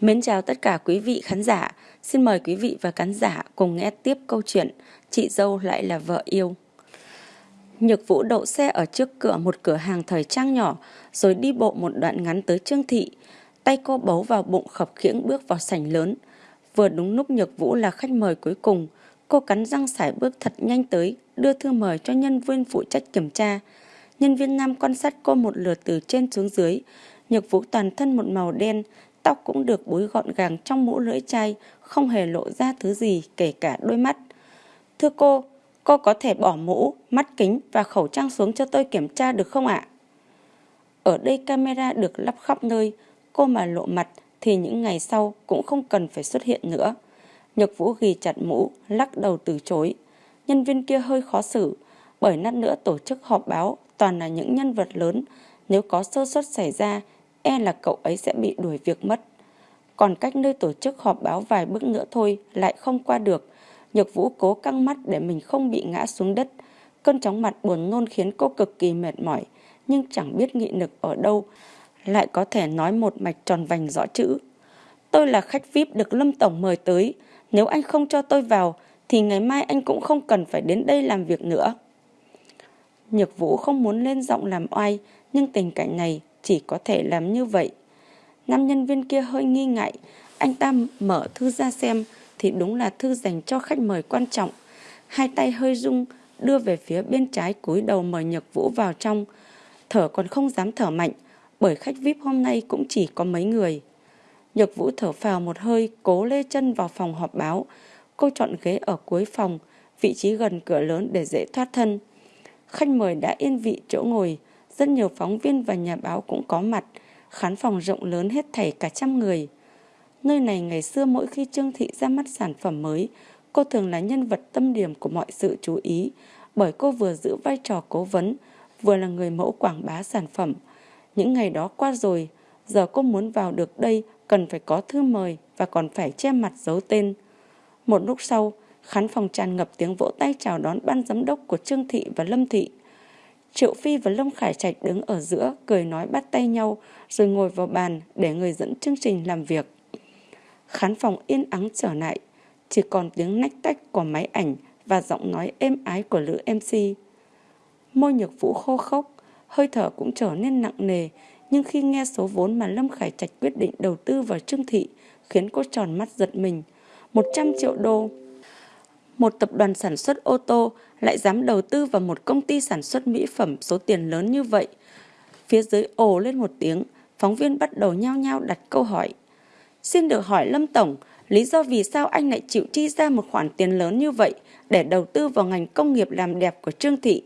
Mến chào tất cả quý vị khán giả. Xin mời quý vị và khán giả cùng nghe tiếp câu chuyện Chị dâu lại là vợ yêu. Nhược Vũ đậu xe ở trước cửa một cửa hàng thời trang nhỏ rồi đi bộ một đoạn ngắn tới Trương Thị. Tay cô bấu vào bụng khập khiễng bước vào sảnh lớn. Vừa đúng lúc Nhược Vũ là khách mời cuối cùng, cô cắn răng sải bước thật nhanh tới, đưa thư mời cho nhân viên phụ trách kiểm tra. Nhân viên nam quan sát cô một lượt từ trên xuống dưới. Nhược Vũ toàn thân một màu đen, tóc cũng được búi gọn gàng trong mũ lưỡi chai, không hề lộ ra thứ gì kể cả đôi mắt. Thưa cô, cô có thể bỏ mũ, mắt kính và khẩu trang xuống cho tôi kiểm tra được không ạ? Ở đây camera được lắp khắp nơi, cô mà lộ mặt thì những ngày sau cũng không cần phải xuất hiện nữa. Nhược Vũ ghi chặt mũ, lắc đầu từ chối. Nhân viên kia hơi khó xử, bởi nát nữa tổ chức họp báo toàn là những nhân vật lớn. Nếu có sơ suất xảy ra, e là cậu ấy sẽ bị đuổi việc mất. Còn cách nơi tổ chức họp báo vài bước nữa thôi lại không qua được. Nhược Vũ cố căng mắt để mình không bị ngã xuống đất. Cơn chóng mặt buồn nôn khiến cô cực kỳ mệt mỏi, nhưng chẳng biết nghị lực ở đâu. Lại có thể nói một mạch tròn vành rõ chữ. Tôi là khách VIP được Lâm Tổng mời tới. Nếu anh không cho tôi vào, thì ngày mai anh cũng không cần phải đến đây làm việc nữa. Nhược Vũ không muốn lên giọng làm oai, nhưng tình cảnh này chỉ có thể làm như vậy. Nam nhân viên kia hơi nghi ngại, anh ta mở thư ra xem thì đúng là thư dành cho khách mời quan trọng. Hai tay hơi rung, đưa về phía bên trái cúi đầu mời Nhược Vũ vào trong. Thở còn không dám thở mạnh, bởi khách VIP hôm nay cũng chỉ có mấy người. Nhược Vũ thở phào một hơi, cố lê chân vào phòng họp báo. Cô chọn ghế ở cuối phòng, vị trí gần cửa lớn để dễ thoát thân. Khách mời đã yên vị chỗ ngồi, rất nhiều phóng viên và nhà báo cũng có mặt, khán phòng rộng lớn hết thảy cả trăm người. Nơi này ngày xưa mỗi khi Trương Thị ra mắt sản phẩm mới, cô thường là nhân vật tâm điểm của mọi sự chú ý, bởi cô vừa giữ vai trò cố vấn, vừa là người mẫu quảng bá sản phẩm. Những ngày đó qua rồi, giờ cô muốn vào được đây cần phải có thư mời và còn phải che mặt giấu tên. Một lúc sau, khán phòng tràn ngập tiếng vỗ tay chào đón ban giám đốc của Trương Thị và Lâm Thị. Triệu Phi và Lâm Khải Trạch đứng ở giữa, cười nói bắt tay nhau, rồi ngồi vào bàn để người dẫn chương trình làm việc. Khán phòng yên ắng trở lại, chỉ còn tiếng nách tách của máy ảnh và giọng nói êm ái của lữ MC. Môi nhược vũ khô khốc, hơi thở cũng trở nên nặng nề, nhưng khi nghe số vốn mà Lâm Khải Trạch quyết định đầu tư vào Trương Thị, khiến cô tròn mắt giật mình. 100 triệu đô. Một tập đoàn sản xuất ô tô lại dám đầu tư vào một công ty sản xuất mỹ phẩm số tiền lớn như vậy. Phía dưới ồ lên một tiếng, phóng viên bắt đầu nhao nhao đặt câu hỏi. Xin được hỏi Lâm Tổng, lý do vì sao anh lại chịu chi ra một khoản tiền lớn như vậy để đầu tư vào ngành công nghiệp làm đẹp của Trương Thị?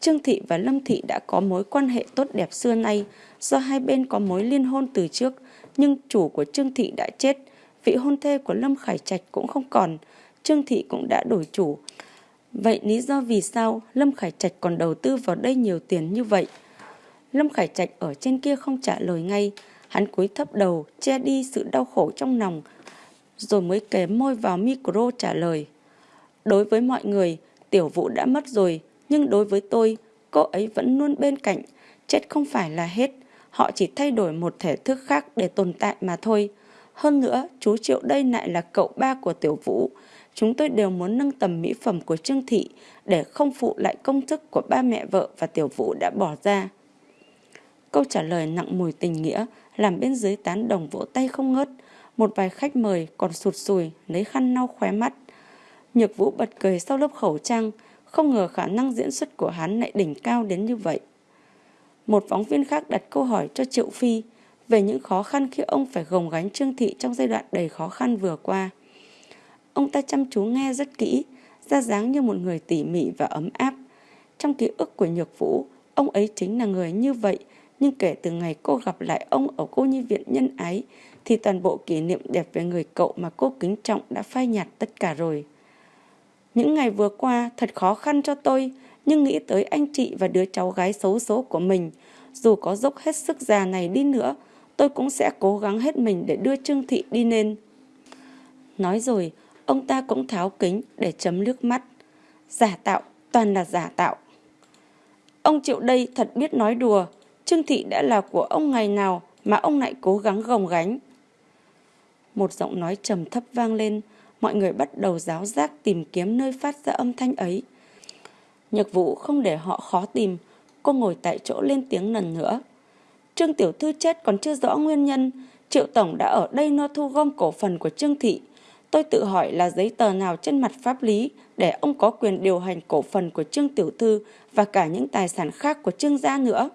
Trương Thị và Lâm Thị đã có mối quan hệ tốt đẹp xưa nay do hai bên có mối liên hôn từ trước, nhưng chủ của Trương Thị đã chết, vị hôn thê của Lâm Khải Trạch cũng không còn, Trương Thị cũng đã đổi chủ. Vậy lý do vì sao Lâm Khải Trạch còn đầu tư vào đây nhiều tiền như vậy? Lâm Khải Trạch ở trên kia không trả lời ngay, hắn cúi thấp đầu, che đi sự đau khổ trong lòng, rồi mới kề môi vào micro trả lời. Đối với mọi người, tiểu vũ đã mất rồi, nhưng đối với tôi, cô ấy vẫn luôn bên cạnh, chết không phải là hết, họ chỉ thay đổi một thể thức khác để tồn tại mà thôi. Hơn nữa, chú Triệu đây lại là cậu ba của tiểu vũ, chúng tôi đều muốn nâng tầm mỹ phẩm của Trương Thị để không phụ lại công thức của ba mẹ vợ và tiểu vũ đã bỏ ra. Câu trả lời nặng mùi tình nghĩa làm bên dưới tán đồng vỗ tay không ngớt. Một vài khách mời còn sụt sùi lấy khăn lau khóe mắt. Nhược vũ bật cười sau lớp khẩu trang, không ngờ khả năng diễn xuất của hắn lại đỉnh cao đến như vậy. Một phóng viên khác đặt câu hỏi cho Triệu Phi về những khó khăn khi ông phải gồng gánh Trương Thị trong giai đoạn đầy khó khăn vừa qua. Ông ta chăm chú nghe rất kỹ, ra dáng như một người tỉ mỉ và ấm áp. Trong ký ức của Nhược Vũ, ông ấy chính là người như vậy, nhưng kể từ ngày cô gặp lại ông ở cô nhi viện nhân ái, thì toàn bộ kỷ niệm đẹp về người cậu mà cô kính trọng đã phai nhạt tất cả rồi. Những ngày vừa qua thật khó khăn cho tôi, nhưng nghĩ tới anh chị và đứa cháu gái xấu số của mình, dù có dốc hết sức già này đi nữa, tôi cũng sẽ cố gắng hết mình để đưa Trương Thị đi nên. Nói rồi, ông ta cũng tháo kính để chấm nước mắt. Giả tạo, toàn là giả tạo. Ông Triệu đây thật biết nói đùa, Trương Thị đã là của ông ngày nào mà ông lại cố gắng gồng gánh. Một giọng nói trầm thấp vang lên, mọi người bắt đầu giáo giác tìm kiếm nơi phát ra âm thanh ấy. Nhược vũ không để họ khó tìm, cô ngồi tại chỗ lên tiếng lần nữa. Trương Tiểu Thư chết còn chưa rõ nguyên nhân, Triệu Tổng đã ở đây no thu gom cổ phần của Trương Thị. Tôi tự hỏi là giấy tờ nào trên mặt pháp lý để ông có quyền điều hành cổ phần của Trương Tiểu Thư và cả những tài sản khác của Trương gia nữa.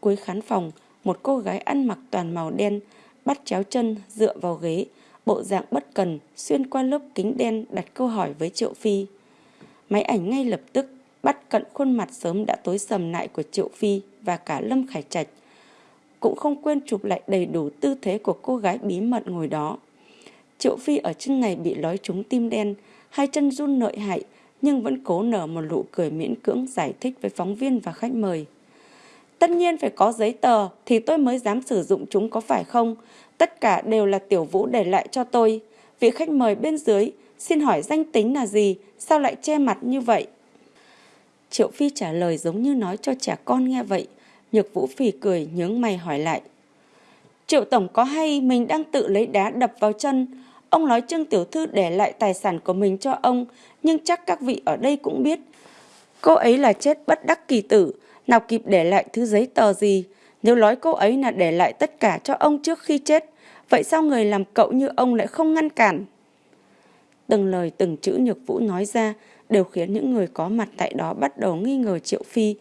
Cuối khán phòng, một cô gái ăn mặc toàn màu đen, bắt chéo chân dựa vào ghế, bộ dạng bất cần xuyên qua lớp kính đen đặt câu hỏi với Triệu Phi. Máy ảnh ngay lập tức bắt cận khuôn mặt sớm đã tối sầm lại của Triệu Phi và cả Lâm Khải Trạch. Cũng không quên chụp lại đầy đủ tư thế của cô gái bí mật ngồi đó. Triệu Phi ở chân này bị lói trúng tim đen, hai chân run nội hại nhưng vẫn cố nở một nụ cười miễn cưỡng giải thích với phóng viên và khách mời. Tất nhiên phải có giấy tờ thì tôi mới dám sử dụng chúng có phải không? Tất cả đều là tiểu vũ để lại cho tôi. Vị khách mời bên dưới, xin hỏi danh tính là gì? Sao lại che mặt như vậy? Triệu Phi trả lời giống như nói cho trẻ con nghe vậy. Nhược Vũ phì cười nhướng mày hỏi lại. Triệu Tổng có hay mình đang tự lấy đá đập vào chân? Ông nói Trương Tiểu Thư để lại tài sản của mình cho ông, nhưng chắc các vị ở đây cũng biết. Cô ấy là chết bất đắc kỳ tử, nào kịp để lại thứ giấy tờ gì. Nếu nói cô ấy là để lại tất cả cho ông trước khi chết, vậy sao người làm cậu như ông lại không ngăn cản? Từng lời từng chữ Nhược Vũ nói ra đều khiến những người có mặt tại đó bắt đầu nghi ngờ Triệu Phi.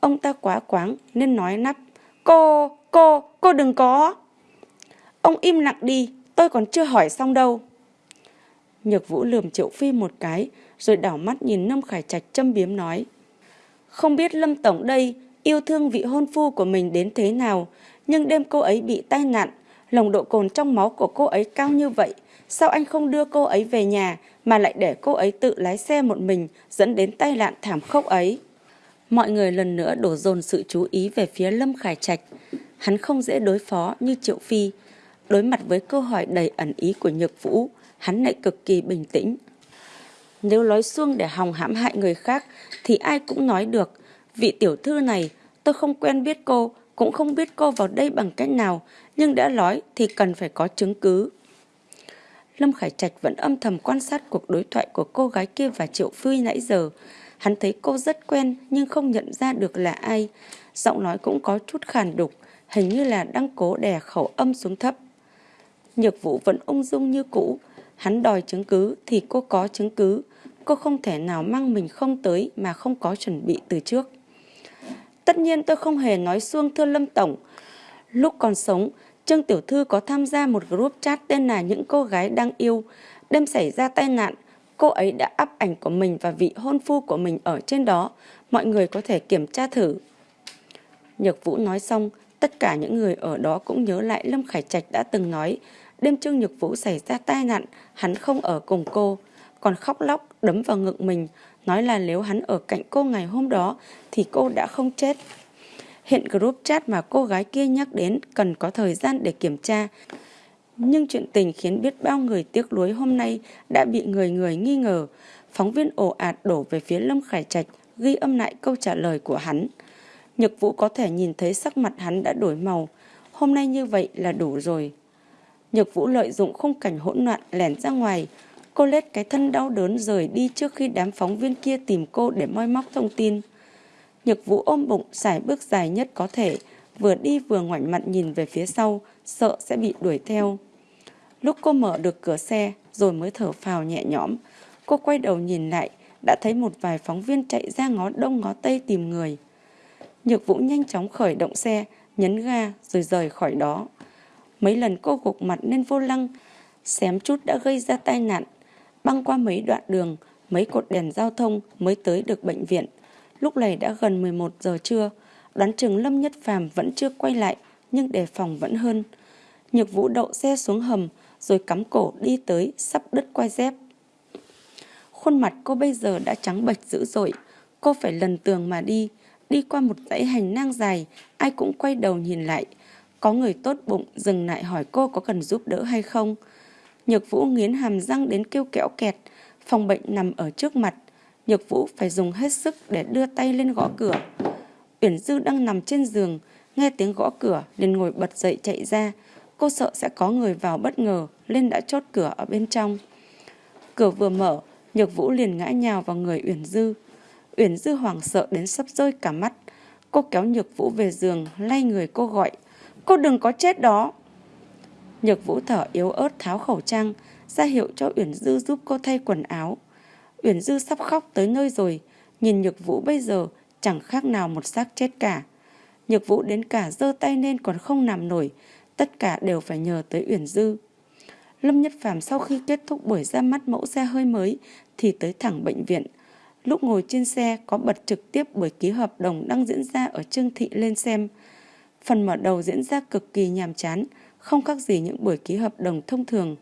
Ông ta quá quáng nên nói nắp. Cô, cô, cô đừng có. Ông im lặng đi, tôi còn chưa hỏi xong đâu. Nhược Vũ lườm Triệu Phi một cái, rồi đảo mắt nhìn Lâm Khải Trạch châm biếm nói. Không biết Lâm Tổng đây yêu thương vị hôn phu của mình đến thế nào, nhưng đêm cô ấy bị tai nạn, nồng độ cồn trong máu của cô ấy cao như vậy. Sao anh không đưa cô ấy về nhà mà lại để cô ấy tự lái xe một mình dẫn đến tai nạn thảm khốc ấy? Mọi người lần nữa đổ dồn sự chú ý về phía Lâm Khải Trạch. Hắn không dễ đối phó như Triệu Phi. Đối mặt với câu hỏi đầy ẩn ý của Nhược Vũ, hắn lại cực kỳ bình tĩnh. Nếu nói xuông để hòng hãm hại người khác thì ai cũng nói được. Vị tiểu thư này, tôi không quen biết cô, cũng không biết cô vào đây bằng cách nào, nhưng đã nói thì cần phải có chứng cứ. Lâm Khải Trạch vẫn âm thầm quan sát cuộc đối thoại của cô gái kia và Triệu Phi nãy giờ. Hắn thấy cô rất quen nhưng không nhận ra được là ai. Giọng nói cũng có chút khàn đục, hình như là đang cố đè khẩu âm xuống thấp. Nhược vũ vẫn ung dung như cũ. Hắn đòi chứng cứ thì cô có chứng cứ. Cô không thể nào mang mình không tới mà không có chuẩn bị từ trước. Tất nhiên tôi không hề nói xuông thưa Lâm Tổng. Lúc còn sống, Trương Tiểu Thư có tham gia một group chat tên là Những cô gái đang yêu. Đêm xảy ra tai nạn, cô ấy đã up ảnh của mình và vị hôn phu của mình ở trên đó. Mọi người có thể kiểm tra thử. Nhược Vũ nói xong, tất cả những người ở đó cũng nhớ lại Lâm Khải Trạch đã từng nói đêm Trương Nhược Vũ xảy ra tai nạn, hắn không ở cùng cô, còn khóc lóc đấm vào ngực mình, nói là nếu hắn ở cạnh cô ngày hôm đó thì cô đã không chết. Hiện group chat mà cô gái kia nhắc đến cần có thời gian để kiểm tra. Nhưng chuyện tình khiến biết bao người tiếc nuối hôm nay đã bị người người nghi ngờ. Phóng viên ồ ạt đổ về phía Lâm Khải Trạch ghi âm lại câu trả lời của hắn. Nhật Vũ có thể nhìn thấy sắc mặt hắn đã đổi màu. Hôm nay như vậy là đủ rồi. Nhược Vũ lợi dụng khung cảnh hỗn loạn lẻn ra ngoài. Cô lết cái thân đau đớn rời đi trước khi đám phóng viên kia tìm cô để moi móc thông tin. Nhược vũ ôm bụng xài bước dài nhất có thể, vừa đi vừa ngoảnh mặt nhìn về phía sau, sợ sẽ bị đuổi theo. Lúc cô mở được cửa xe rồi mới thở phào nhẹ nhõm, cô quay đầu nhìn lại, đã thấy một vài phóng viên chạy ra ngó đông ngó tây tìm người. Nhược vũ nhanh chóng khởi động xe, nhấn ga rồi rời khỏi đó. Mấy lần cô gục mặt lên vô lăng, xém chút đã gây ra tai nạn. Băng qua mấy đoạn đường, mấy cột đèn giao thông mới tới được bệnh viện. Lúc này đã gần 11 giờ trưa, đoán chừng Lâm Nhất Phàm vẫn chưa quay lại, nhưng đề phòng vẫn hơn. Nhược vũ đậu xe xuống hầm, rồi cắm cổ đi tới, sắp đứt quai dép. Khuôn mặt cô bây giờ đã trắng bệch dữ dội, cô phải lần tường mà đi, đi qua một dãy hành lang dài, ai cũng quay đầu nhìn lại. Có người tốt bụng dừng lại hỏi cô có cần giúp đỡ hay không. Nhược vũ nghiến hàm răng đến kêu kẽo kẹt, phòng bệnh nằm ở trước mặt, Nhược Vũ phải dùng hết sức để đưa tay lên gõ cửa. Uyển Dư đang nằm trên giường, nghe tiếng gõ cửa liền ngồi bật dậy chạy ra. Cô sợ sẽ có người vào bất ngờ nên đã chốt cửa ở bên trong. Cửa vừa mở, Nhược Vũ liền ngã nhào vào người Uyển Dư. Uyển Dư hoảng sợ đến sắp rơi cả mắt. Cô kéo Nhược Vũ về giường, lay người cô gọi. Cô đừng có chết đó. Nhược Vũ thở yếu ớt tháo khẩu trang, ra hiệu cho Uyển Dư giúp cô thay quần áo. Uyển Dư sắp khóc tới nơi rồi, nhìn Nhược Vũ bây giờ chẳng khác nào một xác chết cả. Nhược Vũ đến cả giơ tay lên còn không nằm nổi, tất cả đều phải nhờ tới Uyển Dư. Lâm Nhất Phàm sau khi kết thúc buổi ra mắt mẫu xe hơi mới thì tới thẳng bệnh viện. Lúc ngồi trên xe có bật trực tiếp buổi ký hợp đồng đang diễn ra ở Trương Thị lên xem. Phần mở đầu diễn ra cực kỳ nhàm chán, không khác gì những buổi ký hợp đồng thông thường.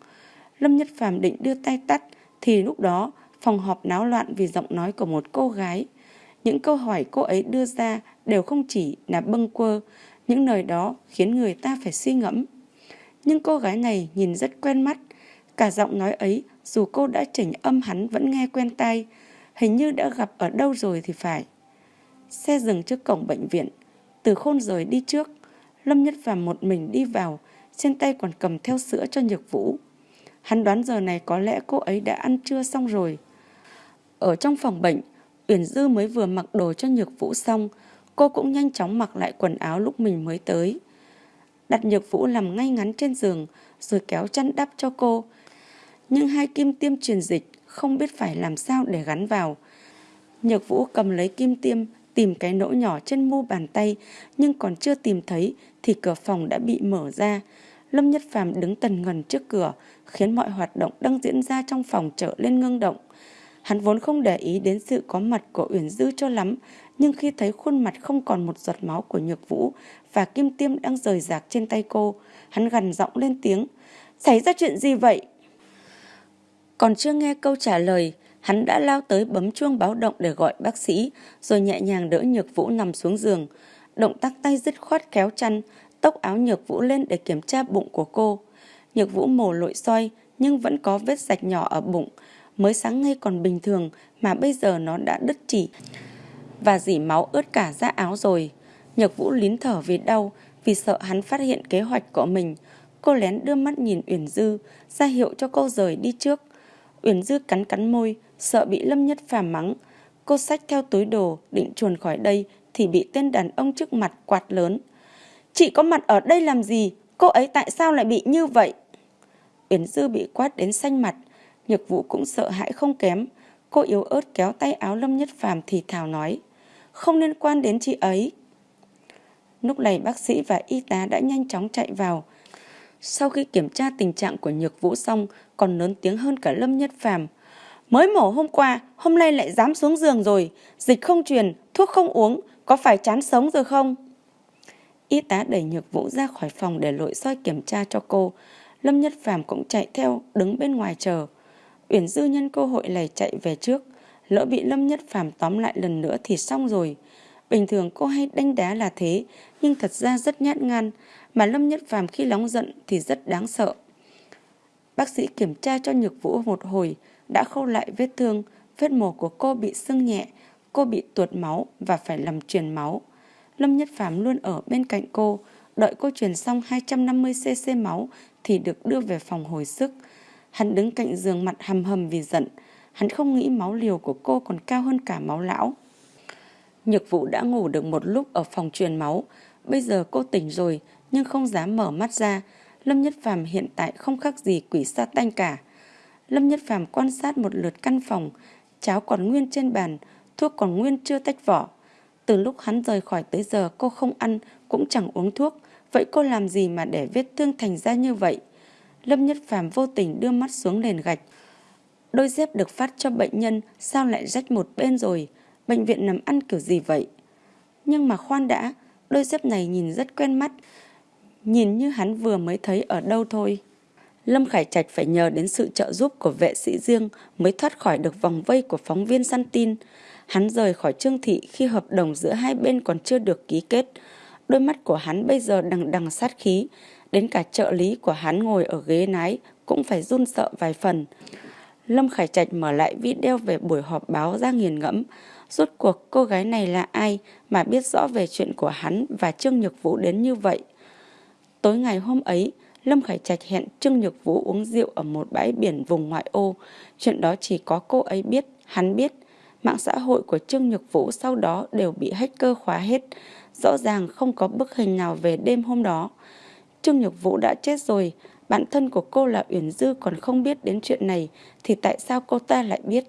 Lâm Nhất Phàm định đưa tay tắt thì lúc đó phòng họp náo loạn vì giọng nói của một cô gái. Những câu hỏi cô ấy đưa ra đều không chỉ là bâng quơ, những lời đó khiến người ta phải suy ngẫm. Nhưng cô gái này nhìn rất quen mắt, cả giọng nói ấy dù cô đã chỉnh âm hắn vẫn nghe quen tai, hình như đã gặp ở đâu rồi thì phải. Xe dừng trước cổng bệnh viện, từ khôn rời đi trước, Lâm Nhất Phàm một mình đi vào, trên tay còn cầm theo sữa cho Nhược Vũ. Hắn đoán giờ này có lẽ cô ấy đã ăn trưa xong rồi. Ở trong phòng bệnh, Uyển Dư mới vừa mặc đồ cho Nhược Vũ xong, cô cũng nhanh chóng mặc lại quần áo lúc mình mới tới. Đặt Nhược Vũ nằm ngay ngắn trên giường, rồi kéo chăn đắp cho cô. Nhưng hai kim tiêm truyền dịch không biết phải làm sao để gắn vào. Nhược Vũ cầm lấy kim tiêm, tìm cái nỗ nhỏ trên mu bàn tay, nhưng còn chưa tìm thấy thì cửa phòng đã bị mở ra. Lâm Nhất Phàm đứng tần ngần trước cửa, khiến mọi hoạt động đang diễn ra trong phòng trở lên ngưng động. Hắn vốn không để ý đến sự có mặt của Uyển Dư cho lắm, nhưng khi thấy khuôn mặt không còn một giọt máu của Nhược Vũ và kim tiêm đang rời rạc trên tay cô, hắn gằn giọng lên tiếng. Xảy ra chuyện gì vậy? Còn chưa nghe câu trả lời, hắn đã lao tới bấm chuông báo động để gọi bác sĩ, rồi nhẹ nhàng đỡ Nhược Vũ nằm xuống giường. Động tác tay dứt khoát kéo chăn, tốc áo Nhược Vũ lên để kiểm tra bụng của cô. Nhược Vũ mổ lội soi nhưng vẫn có vết sạch nhỏ ở bụng, mới sáng ngay còn bình thường mà bây giờ nó đã đứt chỉ và dỉ máu ướt cả da áo rồi. Nhược Vũ lín thở vì đau, vì sợ hắn phát hiện kế hoạch của mình. Cô lén đưa mắt nhìn Uyển Dư, ra hiệu cho cô rời đi trước. Uyển Dư cắn cắn môi, sợ bị Lâm Nhất Phàm mắng. Cô xách theo túi đồ, định chuồn khỏi đây thì bị tên đàn ông trước mặt quạt lớn. Chị có mặt ở đây làm gì? Cô ấy tại sao lại bị như vậy? Uyển Dư bị quát đến xanh mặt, Nhược Vũ cũng sợ hãi không kém. Cô yếu ớt kéo tay áo Lâm Nhất Phàm thì thào nói. Không liên quan đến chị ấy. Lúc này bác sĩ và y tá đã nhanh chóng chạy vào. Sau khi kiểm tra tình trạng của Nhược Vũ xong, còn lớn tiếng hơn cả Lâm Nhất Phàm. Mới mổ hôm qua, hôm nay lại dám xuống giường rồi. Dịch không truyền, thuốc không uống, có phải chán sống rồi không? Y tá đẩy Nhược Vũ ra khỏi phòng để lội soi kiểm tra cho cô. Lâm Nhất Phàm cũng chạy theo, đứng bên ngoài chờ. Uyển Dư nhân cơ hội lầy chạy về trước. Lỡ bị Lâm Nhất Phàm tóm lại lần nữa thì xong rồi. Bình thường cô hay đánh đá là thế, nhưng thật ra rất nhát gan, mà Lâm Nhất Phàm khi nóng giận thì rất đáng sợ. Bác sĩ kiểm tra cho Nhược Vũ một hồi, đã khâu lại vết thương, vết mổ của cô bị sưng nhẹ, cô bị tuột máu và phải làm truyền máu. Lâm Nhất Phàm luôn ở bên cạnh cô, đợi cô truyền xong 250cc máu thì được đưa về phòng hồi sức. Hắn đứng cạnh giường mặt hầm hầm vì giận, hắn không nghĩ máu liều của cô còn cao hơn cả máu lão. Nhược vụ đã ngủ được một lúc ở phòng truyền máu, bây giờ cô tỉnh rồi nhưng không dám mở mắt ra. Lâm Nhất Phàm hiện tại không khác gì quỷ sa tanh cả. Lâm Nhất Phàm quan sát một lượt căn phòng, cháo còn nguyên trên bàn, thuốc còn nguyên chưa tách vỏ. Từ lúc hắn rời khỏi tới giờ cô không ăn, cũng chẳng uống thuốc, vậy cô làm gì mà để vết thương thành ra như vậy? Lâm Nhất Phàm vô tình đưa mắt xuống nền gạch. Đôi dép được phát cho bệnh nhân sao lại rách một bên rồi? Bệnh viện nằm ăn kiểu gì vậy? Nhưng mà khoan đã, đôi dép này nhìn rất quen mắt. Nhìn như hắn vừa mới thấy ở đâu thôi. Lâm Khải Trạch phải nhờ đến sự trợ giúp của vệ sĩ riêng mới thoát khỏi được vòng vây của phóng viên săn tin. Hắn rời khỏi Trương Thị khi hợp đồng giữa hai bên còn chưa được ký kết. Đôi mắt của hắn bây giờ đằng đằng sát khí. Đến cả trợ lý của hắn ngồi ở ghế nái cũng phải run sợ vài phần. Lâm Khải Trạch mở lại video về buổi họp báo ra nghiền ngẫm. Rốt cuộc cô gái này là ai mà biết rõ về chuyện của hắn và Trương Nhược Vũ đến như vậy? Tối ngày hôm ấy, Lâm Khải Trạch hẹn Trương Nhược Vũ uống rượu ở một bãi biển vùng ngoại ô. Chuyện đó chỉ có cô ấy biết, hắn biết. Mạng xã hội của Trương Nhược Vũ sau đó đều bị hacker khóa hết. Rõ ràng không có bức hình nào về đêm hôm đó. Trương Nhược Vũ đã chết rồi, bạn thân của cô là Uyển Dư còn không biết đến chuyện này thì tại sao cô ta lại biết?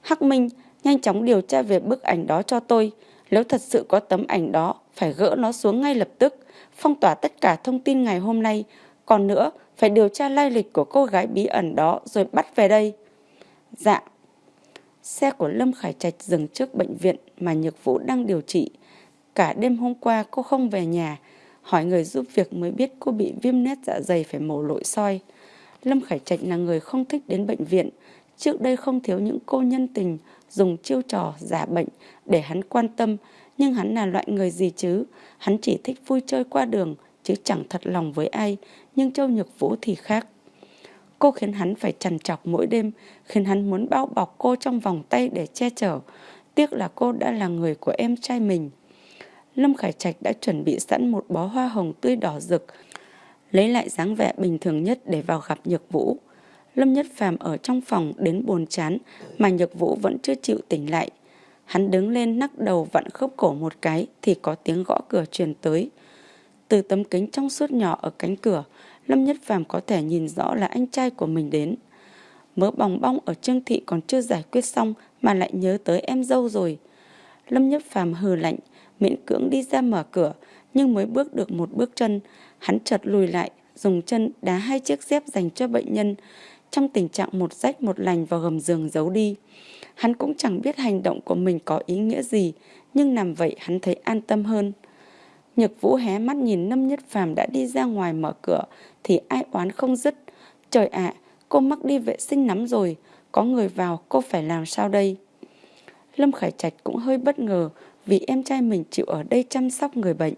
Hắc Minh, nhanh chóng điều tra về bức ảnh đó cho tôi. Nếu thật sự có tấm ảnh đó, phải gỡ nó xuống ngay lập tức, phong tỏa tất cả thông tin ngày hôm nay. Còn nữa, phải điều tra lai lịch của cô gái bí ẩn đó rồi bắt về đây. Dạ. Xe của Lâm Khải Trạch dừng trước bệnh viện mà Nhược Vũ đang điều trị. Cả đêm hôm qua cô không về nhà, hỏi người giúp việc mới biết cô bị viêm nét dạ dày phải mổ lội soi. Lâm Khải Trạch là người không thích đến bệnh viện, trước đây không thiếu những cô nhân tình dùng chiêu trò giả bệnh để hắn quan tâm, nhưng hắn là loại người gì chứ? Hắn chỉ thích vui chơi qua đường, chứ chẳng thật lòng với ai, nhưng Châu Nhược Vũ thì khác. Cô khiến hắn phải trằn trọc mỗi đêm, khiến hắn muốn bao bọc cô trong vòng tay để che chở. Tiếc là cô đã là người của em trai mình. Lâm Khải Trạch đã chuẩn bị sẵn một bó hoa hồng tươi đỏ rực, lấy lại dáng vẻ bình thường nhất để vào gặp Nhược Vũ. Lâm Nhất Phàm ở trong phòng đến buồn chán mà Nhược Vũ vẫn chưa chịu tỉnh lại. Hắn đứng lên nắc đầu vặn khớp cổ một cái thì có tiếng gõ cửa truyền tới. Từ tấm kính trong suốt nhỏ ở cánh cửa, Lâm Nhất Phàm có thể nhìn rõ là anh trai của mình đến. Mớ bòng bong ở Trương Thị còn chưa giải quyết xong mà lại nhớ tới em dâu rồi. Lâm Nhất Phàm hừ lạnh, miễn cưỡng đi ra mở cửa, nhưng mới bước được một bước chân, hắn chợt lùi lại, dùng chân đá hai chiếc dép dành cho bệnh nhân, trong tình trạng một rách một lành vào gầm giường giấu đi. Hắn cũng chẳng biết hành động của mình có ý nghĩa gì, nhưng làm vậy hắn thấy an tâm hơn. Nhược Vũ hé mắt nhìn Lâm Nhất Phàm đã đi ra ngoài mở cửa thì ai oán không dứt. Trời ạ, cô mắc đi vệ sinh lắm rồi, có người vào cô phải làm sao đây? Lâm Khải Trạch cũng hơi bất ngờ vì em trai mình chịu ở đây chăm sóc người bệnh.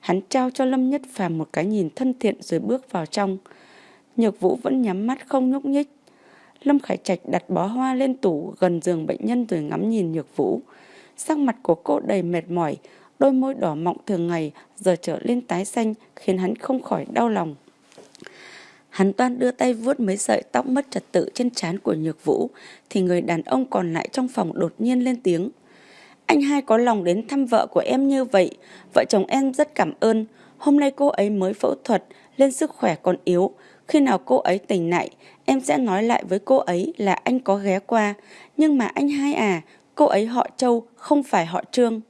Hắn trao cho Lâm Nhất Phàm một cái nhìn thân thiện rồi bước vào trong. Nhược Vũ vẫn nhắm mắt không nhúc nhích. Lâm Khải Trạch đặt bó hoa lên tủ gần giường bệnh nhân rồi ngắm nhìn Nhược Vũ. Sắc mặt của cô đầy mệt mỏi, đôi môi đỏ mọng thường ngày giờ trở lên tái xanh khiến hắn không khỏi đau lòng. Hắn toan đưa tay vuốt mấy sợi tóc mất trật tự trên trán của Nhược Vũ thì người đàn ông còn lại trong phòng đột nhiên lên tiếng. Anh hai có lòng đến thăm vợ của em như vậy, vợ chồng em rất cảm ơn. Hôm nay cô ấy mới phẫu thuật, lên sức khỏe còn yếu. Khi nào cô ấy tỉnh lại, em sẽ nói lại với cô ấy là anh có ghé qua. Nhưng mà anh hai à, cô ấy họ Châu, không phải họ Trương.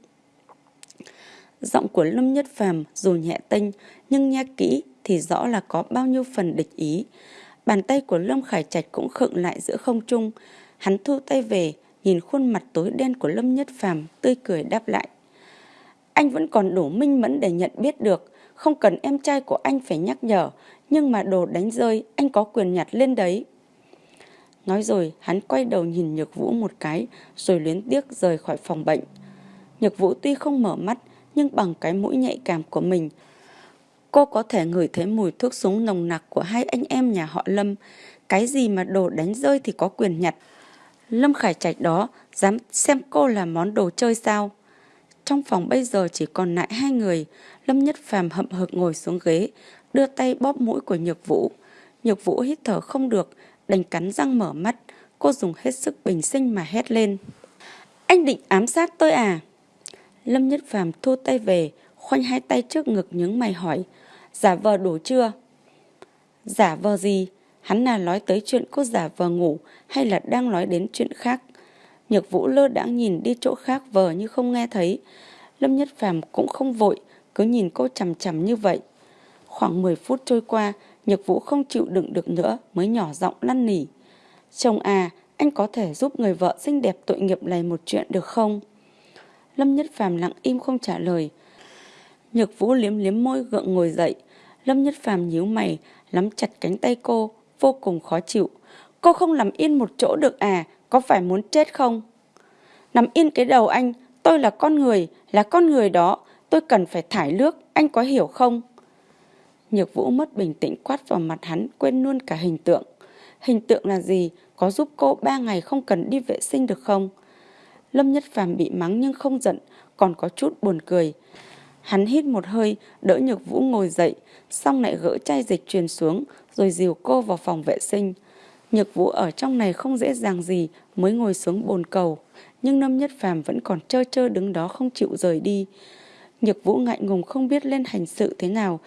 Giọng của Lâm Nhất Phàm dù nhẹ tênh, nhưng nghe kỹ thì rõ là có bao nhiêu phần địch ý. Bàn tay của Lâm Khải Trạch cũng khựng lại giữa không trung. Hắn thu tay về, nhìn khuôn mặt tối đen của Lâm Nhất Phàm tươi cười đáp lại. Anh vẫn còn đủ minh mẫn để nhận biết được, không cần em trai của anh phải nhắc nhở, nhưng mà đồ đánh rơi anh có quyền nhặt lên đấy. Nói rồi, hắn quay đầu nhìn Nhược Vũ một cái, rồi luyến tiếc rời khỏi phòng bệnh. Nhược Vũ tuy không mở mắt, nhưng bằng cái mũi nhạy cảm của mình, cô có thể ngửi thấy mùi thuốc súng nồng nặc của hai anh em nhà họ Lâm. Cái gì mà đồ đánh rơi thì có quyền nhặt. Lâm Khải Trạch đó dám xem cô là món đồ chơi sao? Trong phòng bây giờ chỉ còn lại hai người, Lâm Nhất Phàm hậm hực ngồi xuống ghế, đưa tay bóp mũi của Nhược Vũ. Nhược Vũ hít thở không được, đành cắn răng mở mắt, cô dùng hết sức bình sinh mà hét lên. Anh định ám sát tôi à? Lâm Nhất Phàm thu tay về, khoanh hai tay trước ngực nhướng mày hỏi, giả vờ đủ chưa? Giả vờ gì? Hắn là nói tới chuyện cô giả vờ ngủ hay là đang nói đến chuyện khác? Nhược Vũ lơ đãng nhìn đi chỗ khác vờ như không nghe thấy. Lâm Nhất Phàm cũng không vội, cứ nhìn cô chằm chằm như vậy. Khoảng 10 phút trôi qua, Nhược Vũ không chịu đựng được nữa mới nhỏ giọng lăn nỉ. Chồng à, anh có thể giúp người vợ xinh đẹp tội nghiệp này một chuyện được không? Lâm Nhất Phàm lặng im không trả lời. Nhược Vũ liếm liếm môi gượng ngồi dậy. Lâm Nhất Phàm nhíu mày, nắm chặt cánh tay cô, vô cùng khó chịu. Cô không nằm yên một chỗ được à, có phải muốn chết không? Nằm yên cái đầu anh, tôi là con người, là con người đó, tôi cần phải thải nước, anh có hiểu không? Nhược Vũ mất bình tĩnh quát vào mặt hắn, quên luôn cả hình tượng. Hình tượng là gì? Có giúp cô ba ngày không cần đi vệ sinh được không? Lâm Nhất Phàm bị mắng nhưng không giận, còn có chút buồn cười. Hắn hít một hơi, đỡ Nhược Vũ ngồi dậy, xong lại gỡ chai dịch truyền xuống, rồi dìu cô vào phòng vệ sinh. Nhược Vũ ở trong này không dễ dàng gì mới ngồi xuống bồn cầu, nhưng Lâm Nhất Phàm vẫn còn trơ trơ đứng đó không chịu rời đi. Nhược Vũ ngại ngùng không biết lên hành sự thế nào,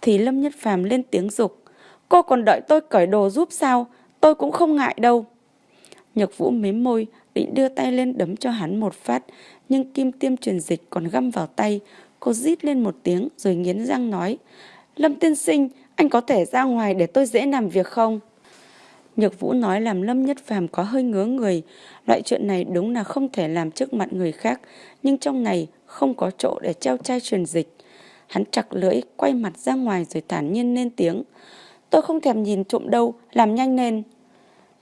thì Lâm Nhất Phàm lên tiếng dục Cô còn đợi tôi cởi đồ giúp sao? Tôi cũng không ngại đâu. Nhược Vũ mím môi, định đưa tay lên đấm cho hắn một phát, nhưng kim tiêm truyền dịch còn găm vào tay. Cô rít lên một tiếng rồi nghiến răng nói, Lâm tiên sinh, anh có thể ra ngoài để tôi dễ làm việc không? Nhược Vũ nói làm Lâm Nhất Phàm có hơi ngứa người. Loại chuyện này đúng là không thể làm trước mặt người khác, nhưng trong này không có chỗ để treo chai truyền dịch. Hắn chặt lưỡi, quay mặt ra ngoài rồi thản nhiên lên tiếng. Tôi không thèm nhìn trộm đâu, làm nhanh lên.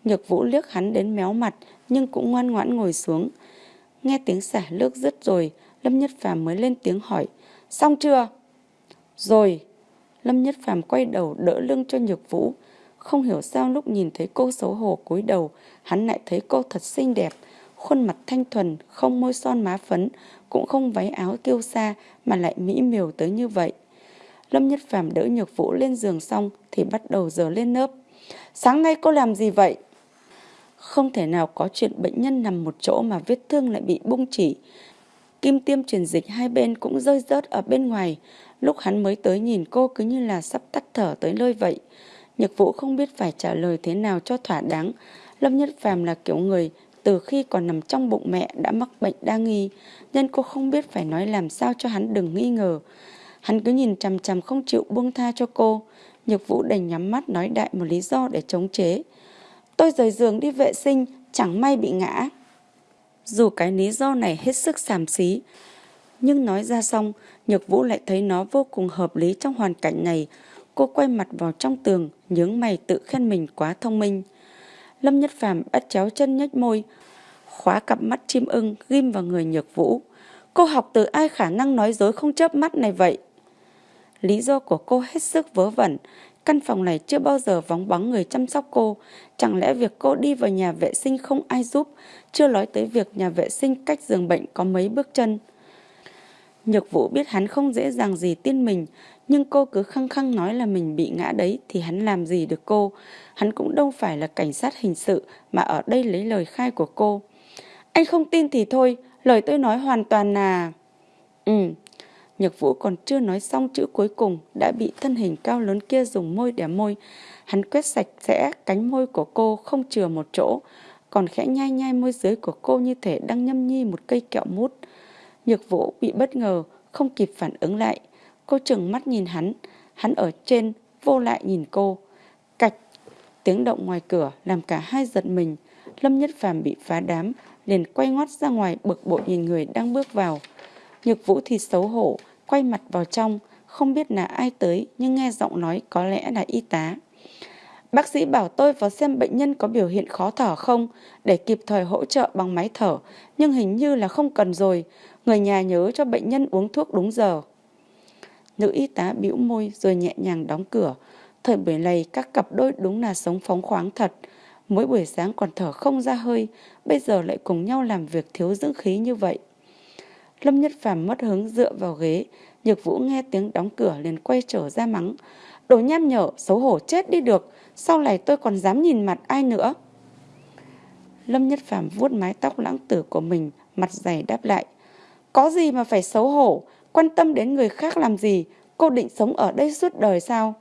Nhược Vũ liếc hắn đến méo mặt, nhưng cũng ngoan ngoãn ngồi xuống. Nghe tiếng xả nước dứt rồi, Lâm Nhất Phàm mới lên tiếng hỏi. Xong chưa? Rồi. Lâm Nhất Phàm quay đầu đỡ lưng cho Nhược Vũ. Không hiểu sao lúc nhìn thấy cô xấu hổ cúi đầu, hắn lại thấy cô thật xinh đẹp. Khuôn mặt thanh thuần, không môi son má phấn, cũng không váy áo kiêu sa mà lại mỹ miều tới như vậy. Lâm Nhất Phàm đỡ Nhược Vũ lên giường xong thì bắt đầu giờ lên nớp. Sáng nay cô làm gì vậy? Không thể nào có chuyện bệnh nhân nằm một chỗ mà vết thương lại bị bung chỉ. Kim tiêm truyền dịch hai bên cũng rơi rớt ở bên ngoài. Lúc hắn mới tới nhìn cô cứ như là sắp tắt thở tới nơi vậy. nhật Vũ không biết phải trả lời thế nào cho thỏa đáng. Lâm Nhất Phàm là kiểu người từ khi còn nằm trong bụng mẹ đã mắc bệnh đa nghi, nên cô không biết phải nói làm sao cho hắn đừng nghi ngờ. Hắn cứ nhìn chằm chằm không chịu buông tha cho cô. Nhược Vũ đành nhắm mắt nói đại một lý do để chống chế. Tôi rời giường đi vệ sinh, chẳng may bị ngã. Dù cái lý do này hết sức xàm xí, nhưng nói ra xong, Nhược Vũ lại thấy nó vô cùng hợp lý trong hoàn cảnh này. Cô quay mặt vào trong tường, nhướng mày tự khen mình quá thông minh. Lâm Nhất Phàm bắt chéo chân nhếch môi, khóa cặp mắt chim ưng ghim vào người Nhược Vũ. Cô học từ ai khả năng nói dối không chớp mắt này vậy? Lý do của cô hết sức vớ vẩn. Căn phòng này chưa bao giờ vắng bóng người chăm sóc cô. Chẳng lẽ việc cô đi vào nhà vệ sinh không ai giúp, chưa nói tới việc nhà vệ sinh cách giường bệnh có mấy bước chân. Nhược vũ biết hắn không dễ dàng gì tin mình, nhưng cô cứ khăng khăng nói là mình bị ngã đấy thì hắn làm gì được cô. Hắn cũng đâu phải là cảnh sát hình sự mà ở đây lấy lời khai của cô. Anh không tin thì thôi, lời tôi nói hoàn toàn là... Ừ, Nhược vũ còn chưa nói xong chữ cuối cùng đã bị thân hình cao lớn kia dùng môi đẻ môi. Hắn quét sạch sẽ cánh môi của cô không chừa một chỗ, còn khẽ nhai nhai môi dưới của cô như thể đang nhâm nhi một cây kẹo mút. Nhược vũ bị bất ngờ, không kịp phản ứng lại. Cô chừng mắt nhìn hắn, hắn ở trên, vô lại nhìn cô. Cạch, tiếng động ngoài cửa làm cả hai giật mình. Lâm Nhất Phàm bị phá đám, liền quay ngoắt ra ngoài bực bội nhìn người đang bước vào. Nhược vũ thì xấu hổ, quay mặt vào trong, không biết là ai tới nhưng nghe giọng nói có lẽ là y tá. Bác sĩ bảo tôi vào xem bệnh nhân có biểu hiện khó thở không để kịp thời hỗ trợ bằng máy thở, nhưng hình như là không cần rồi. Người nhà nhớ cho bệnh nhân uống thuốc đúng giờ. Nữ y tá bĩu môi rồi nhẹ nhàng đóng cửa. Thời buổi này các cặp đôi đúng là sống phóng khoáng thật. Mỗi buổi sáng còn thở không ra hơi, bây giờ lại cùng nhau làm việc thiếu dưỡng khí như vậy. Lâm Nhất Phàm mất hứng dựa vào ghế, Nhược Vũ nghe tiếng đóng cửa liền quay trở ra mắng. Đồ nham nhở, xấu hổ chết đi được, sau này tôi còn dám nhìn mặt ai nữa. Lâm Nhất Phàm vuốt mái tóc lãng tử của mình, mặt dày đáp lại. Có gì mà phải xấu hổ, quan tâm đến người khác làm gì, cô định sống ở đây suốt đời sao?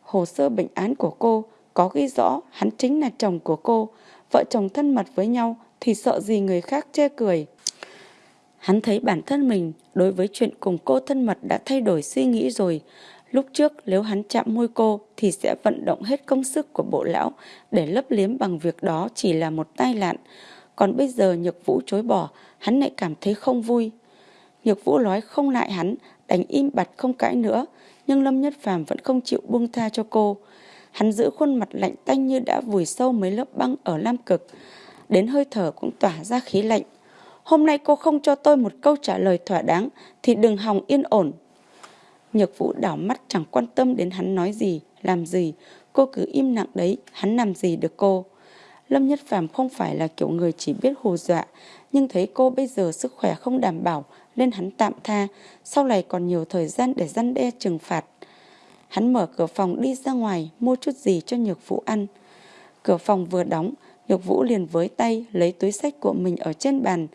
Hồ sơ bệnh án của cô có ghi rõ hắn chính là chồng của cô, vợ chồng thân mật với nhau thì sợ gì người khác chê cười. Hắn thấy bản thân mình đối với chuyện cùng cô thân mật đã thay đổi suy nghĩ rồi. Lúc trước nếu hắn chạm môi cô thì sẽ vận động hết công sức của bộ lão để lấp liếm bằng việc đó chỉ là một tai nạn. Còn bây giờ Nhược Vũ chối bỏ, hắn lại cảm thấy không vui. Nhược Vũ nói không lại hắn, đành im bặt không cãi nữa, nhưng Lâm Nhất Phàm vẫn không chịu buông tha cho cô. Hắn giữ khuôn mặt lạnh tanh như đã vùi sâu mấy lớp băng ở lam cực, đến hơi thở cũng tỏa ra khí lạnh. Hôm nay cô không cho tôi một câu trả lời thỏa đáng thì đừng hòng yên ổn. Nhược vũ đảo mắt chẳng quan tâm đến hắn nói gì, làm gì. Cô cứ im lặng đấy, hắn làm gì được cô. Lâm Nhất Phàm không phải là kiểu người chỉ biết hù dọa, nhưng thấy cô bây giờ sức khỏe không đảm bảo, nên hắn tạm tha, sau này còn nhiều thời gian để răn đe trừng phạt. Hắn mở cửa phòng đi ra ngoài, mua chút gì cho nhược vũ ăn. Cửa phòng vừa đóng, nhược vũ liền với tay lấy túi sách của mình ở trên bàn.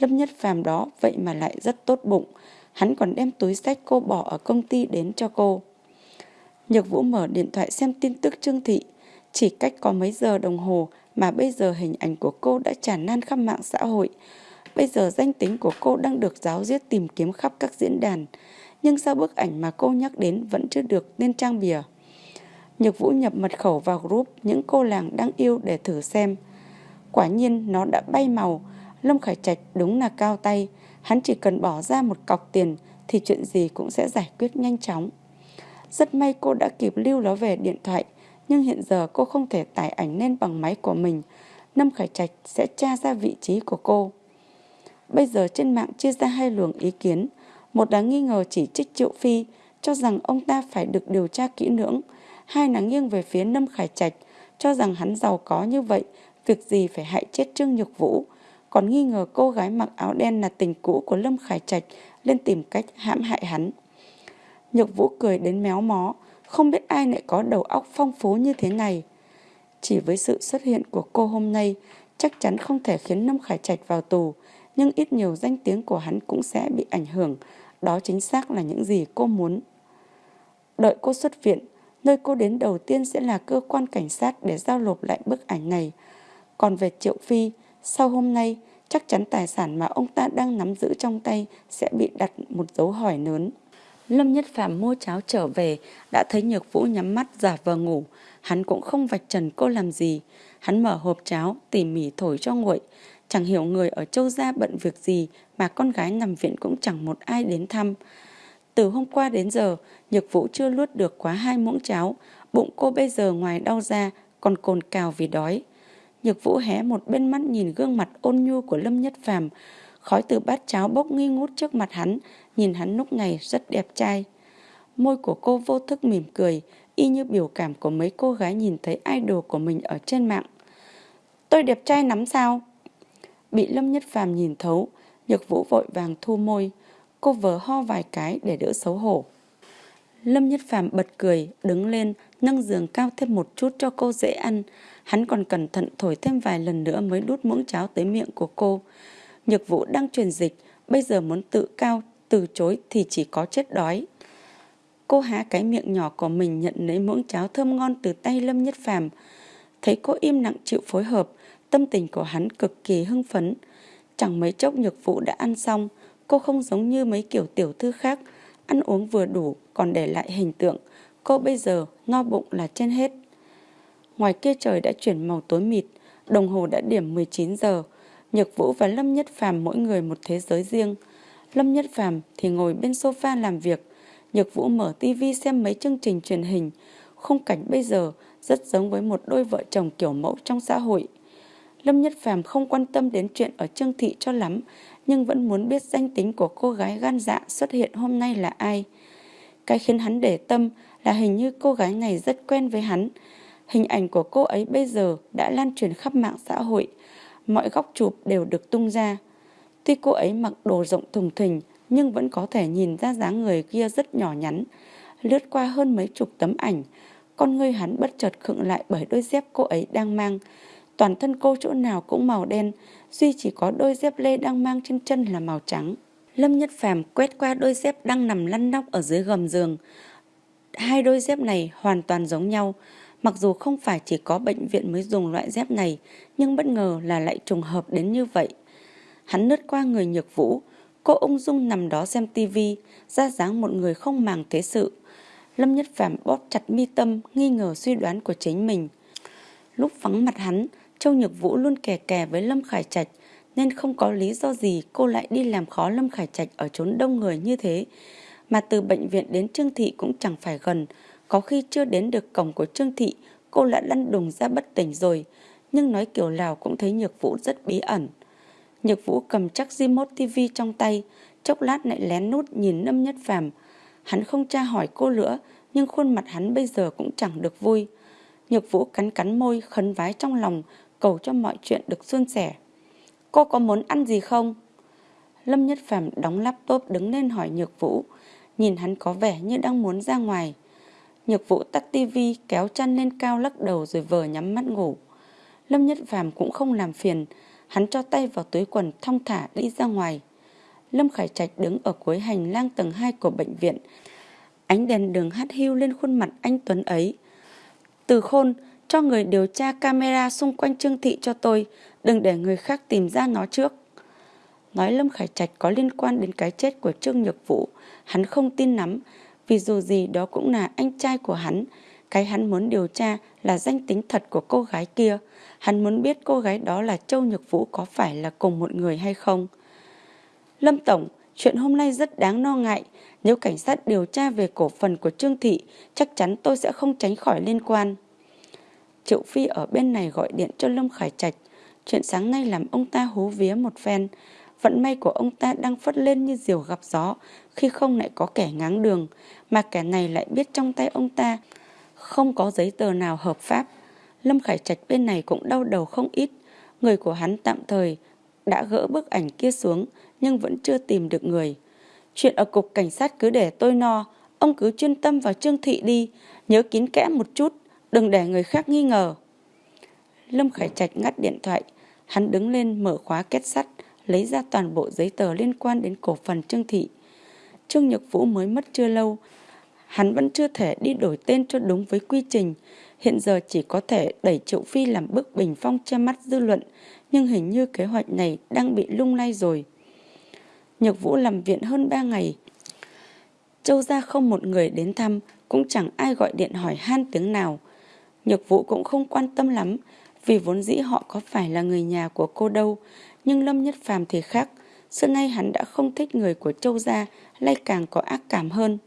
Lâm Nhất Phàm đó, vậy mà lại rất tốt bụng. Hắn còn đem túi sách cô bỏ ở công ty đến cho cô. Nhược Vũ mở điện thoại xem tin tức Trương Thị. Chỉ cách có mấy giờ đồng hồ mà bây giờ hình ảnh của cô đã tràn lan khắp mạng xã hội. Bây giờ danh tính của cô đang được giáo diết tìm kiếm khắp các diễn đàn. Nhưng sao bức ảnh mà cô nhắc đến vẫn chưa được lên trang bìa? Nhược Vũ nhập mật khẩu vào group những cô làng đang yêu để thử xem. Quả nhiên nó đã bay màu. Lâm Khải Trạch đúng là cao tay. Hắn chỉ cần bỏ ra một cọc tiền thì chuyện gì cũng sẽ giải quyết nhanh chóng. Rất may cô đã kịp lưu nó về điện thoại, nhưng hiện giờ cô không thể tải ảnh lên bằng máy của mình. Lâm Khải Trạch sẽ tra ra vị trí của cô. Bây giờ trên mạng chia ra hai luồng ý kiến. Một là nghi ngờ chỉ trích Triệu Phi, cho rằng ông ta phải được điều tra kỹ lưỡng. Hai là nghiêng về phía Lâm Khải Trạch, cho rằng hắn giàu có như vậy, việc gì phải hại chết Trương Nhược Vũ. Còn nghi ngờ cô gái mặc áo đen là tình cũ của Lâm Khải Trạch lên tìm cách hãm hại hắn. Nhược Vũ cười đến méo mó, không biết ai lại có đầu óc phong phú như thế này. Chỉ với sự xuất hiện của cô hôm nay, chắc chắn không thể khiến Lâm Khải Trạch vào tù, nhưng ít nhiều danh tiếng của hắn cũng sẽ bị ảnh hưởng. Đó chính xác là những gì cô muốn. Đợi cô xuất viện, nơi cô đến đầu tiên sẽ là cơ quan cảnh sát để giao nộp lại bức ảnh này. Còn về Triệu Phi, sau hôm nay, chắc chắn tài sản mà ông ta đang nắm giữ trong tay sẽ bị đặt một dấu hỏi lớn. Lâm Nhất Phạm mua cháo trở về, đã thấy Nhược Vũ nhắm mắt giả vờ ngủ. Hắn cũng không vạch trần cô làm gì. Hắn mở hộp cháo, tỉ mỉ thổi cho nguội. Chẳng hiểu người ở châu gia bận việc gì mà con gái nằm viện cũng chẳng một ai đến thăm. Từ hôm qua đến giờ, Nhược Vũ chưa luốt được quá hai muỗng cháo. Bụng cô bây giờ ngoài đau ra còn cồn cào vì đói. Nhược Vũ hé một bên mắt nhìn gương mặt ôn nhu của Lâm Nhất Phàm, khói từ bát cháo bốc nghi ngút trước mặt hắn, nhìn hắn lúc này rất đẹp trai. Môi của cô vô thức mỉm cười, y như biểu cảm của mấy cô gái nhìn thấy idol của mình ở trên mạng. Tôi đẹp trai lắm sao? Bị Lâm Nhất Phàm nhìn thấu, Nhược Vũ vội vàng thu môi, cô vờ ho vài cái để đỡ xấu hổ. Lâm Nhất Phàm bật cười, đứng lên, nâng giường cao thêm một chút cho cô dễ ăn. Hắn còn cẩn thận thổi thêm vài lần nữa mới đút muỗng cháo tới miệng của cô. Nhược Vũ đang truyền dịch, bây giờ muốn tự cao, từ chối thì chỉ có chết đói. Cô há cái miệng nhỏ của mình nhận lấy muỗng cháo thơm ngon từ tay Lâm Nhất Phàm. Thấy cô im lặng chịu phối hợp, tâm tình của hắn cực kỳ hưng phấn. Chẳng mấy chốc nhược vụ đã ăn xong, cô không giống như mấy kiểu tiểu thư khác, ăn uống vừa đủ còn để lại hình tượng. Cô bây giờ no bụng là trên hết. Ngoài kia trời đã chuyển màu tối mịt, đồng hồ đã điểm 19 giờ. Nhược Vũ và Lâm Nhất Phàm mỗi người một thế giới riêng. Lâm Nhất Phàm thì ngồi bên sofa làm việc, Nhược Vũ mở tivi xem mấy chương trình truyền hình. Khung cảnh bây giờ rất giống với một đôi vợ chồng kiểu mẫu trong xã hội. Lâm Nhất Phàm không quan tâm đến chuyện ở Trương Thị cho lắm, nhưng vẫn muốn biết danh tính của cô gái gan dạ xuất hiện hôm nay là ai. Cái khiến hắn để tâm là hình như cô gái này rất quen với hắn. Hình ảnh của cô ấy bây giờ đã lan truyền khắp mạng xã hội. Mọi góc chụp đều được tung ra. Tuy cô ấy mặc đồ rộng thùng thình nhưng vẫn có thể nhìn ra dáng người kia rất nhỏ nhắn. Lướt qua hơn mấy chục tấm ảnh, con ngươi hắn bất chợt khựng lại bởi đôi dép cô ấy đang mang. Toàn thân cô chỗ nào cũng màu đen, duy chỉ có đôi dép lê đang mang trên chân là màu trắng. Lâm Nhất Phàm quét qua đôi dép đang nằm lăn nóc ở dưới gầm giường. Hai đôi dép này hoàn toàn giống nhau. Mặc dù không phải chỉ có bệnh viện mới dùng loại dép này, nhưng bất ngờ là lại trùng hợp đến như vậy. Hắn lướt qua người nhược vũ, cô ung dung nằm đó xem tivi, ra dáng một người không màng thế sự. Lâm Nhất Phàm bóp chặt mi tâm, nghi ngờ suy đoán của chính mình. Lúc vắng mặt hắn, Châu Nhược Vũ luôn kè kè với Lâm Khải Trạch, nên không có lý do gì cô lại đi làm khó Lâm Khải Trạch ở chốn đông người như thế. Mà từ bệnh viện đến Trương Thị cũng chẳng phải gần, có khi chưa đến được cổng của Trương Thị, cô đã lăn đùng ra bất tỉnh rồi, nhưng nói kiểu nào cũng thấy Nhược Vũ rất bí ẩn. Nhược Vũ cầm chắc remote TV trong tay, chốc lát lại lén nút nhìn Lâm Nhất Phàm. Hắn không tra hỏi cô nữa, nhưng khuôn mặt hắn bây giờ cũng chẳng được vui. Nhược Vũ cắn cắn môi, khấn vái trong lòng, cầu cho mọi chuyện được suôn sẻ. Cô có muốn ăn gì không? Lâm Nhất Phàm đóng laptop đứng lên hỏi Nhược Vũ, nhìn hắn có vẻ như đang muốn ra ngoài. Nhược Vũ tắt tivi, kéo chăn lên cao lắc đầu rồi vờ nhắm mắt ngủ. Lâm Nhất Phàm cũng không làm phiền, hắn cho tay vào túi quần thong thả đi ra ngoài. Lâm Khải Trạch đứng ở cuối hành lang tầng 2 của bệnh viện. Ánh đèn đường hắt hiu lên khuôn mặt anh Tuấn ấy. Từ khôn, cho người điều tra camera xung quanh Trương Thị cho tôi, đừng để người khác tìm ra nó trước. Nói Lâm Khải Trạch có liên quan đến cái chết của Trương Nhược Vũ, hắn không tin lắm, vì dù gì đó cũng là anh trai của hắn. Cái hắn muốn điều tra là danh tính thật của cô gái kia. Hắn muốn biết cô gái đó là Châu Nhược Vũ có phải là cùng một người hay không. Lâm Tổng, chuyện hôm nay rất đáng lo ngại. Nếu cảnh sát điều tra về cổ phần của Trương Thị, chắc chắn tôi sẽ không tránh khỏi liên quan. Triệu Phi ở bên này gọi điện cho Lâm Khải Trạch. Chuyện sáng nay làm ông ta hú vía một phen. Vận may của ông ta đang phất lên như diều gặp gió khi không lại có kẻ ngáng đường, mà kẻ này lại biết trong tay ông ta không có giấy tờ nào hợp pháp. Lâm Khải Trạch bên này cũng đau đầu không ít. Người của hắn tạm thời đã gỡ bức ảnh kia xuống nhưng vẫn chưa tìm được người. Chuyện ở cục cảnh sát cứ để tôi no, ông cứ chuyên tâm vào Trương Thị đi, nhớ kín kẽ một chút, đừng để người khác nghi ngờ. Lâm Khải Trạch ngắt điện thoại, hắn đứng lên mở khóa kết sắt, lấy ra toàn bộ giấy tờ liên quan đến cổ phần Trương Thị. Trương Nhật Vũ mới mất chưa lâu, hắn vẫn chưa thể đi đổi tên cho đúng với quy trình, hiện giờ chỉ có thể đẩy Triệu Phi làm bức bình phong che mắt dư luận, nhưng hình như kế hoạch này đang bị lung lay rồi. Nhược Vũ làm viện hơn 3 ngày. Châu gia không một người đến thăm, cũng chẳng ai gọi điện hỏi han tiếng nào. Nhược Vũ cũng không quan tâm lắm, vì vốn dĩ họ có phải là người nhà của cô đâu, nhưng Lâm Nhất Phàm thì khác. Xưa nay hắn đã không thích người của Châu gia, lại càng có ác cảm hơn.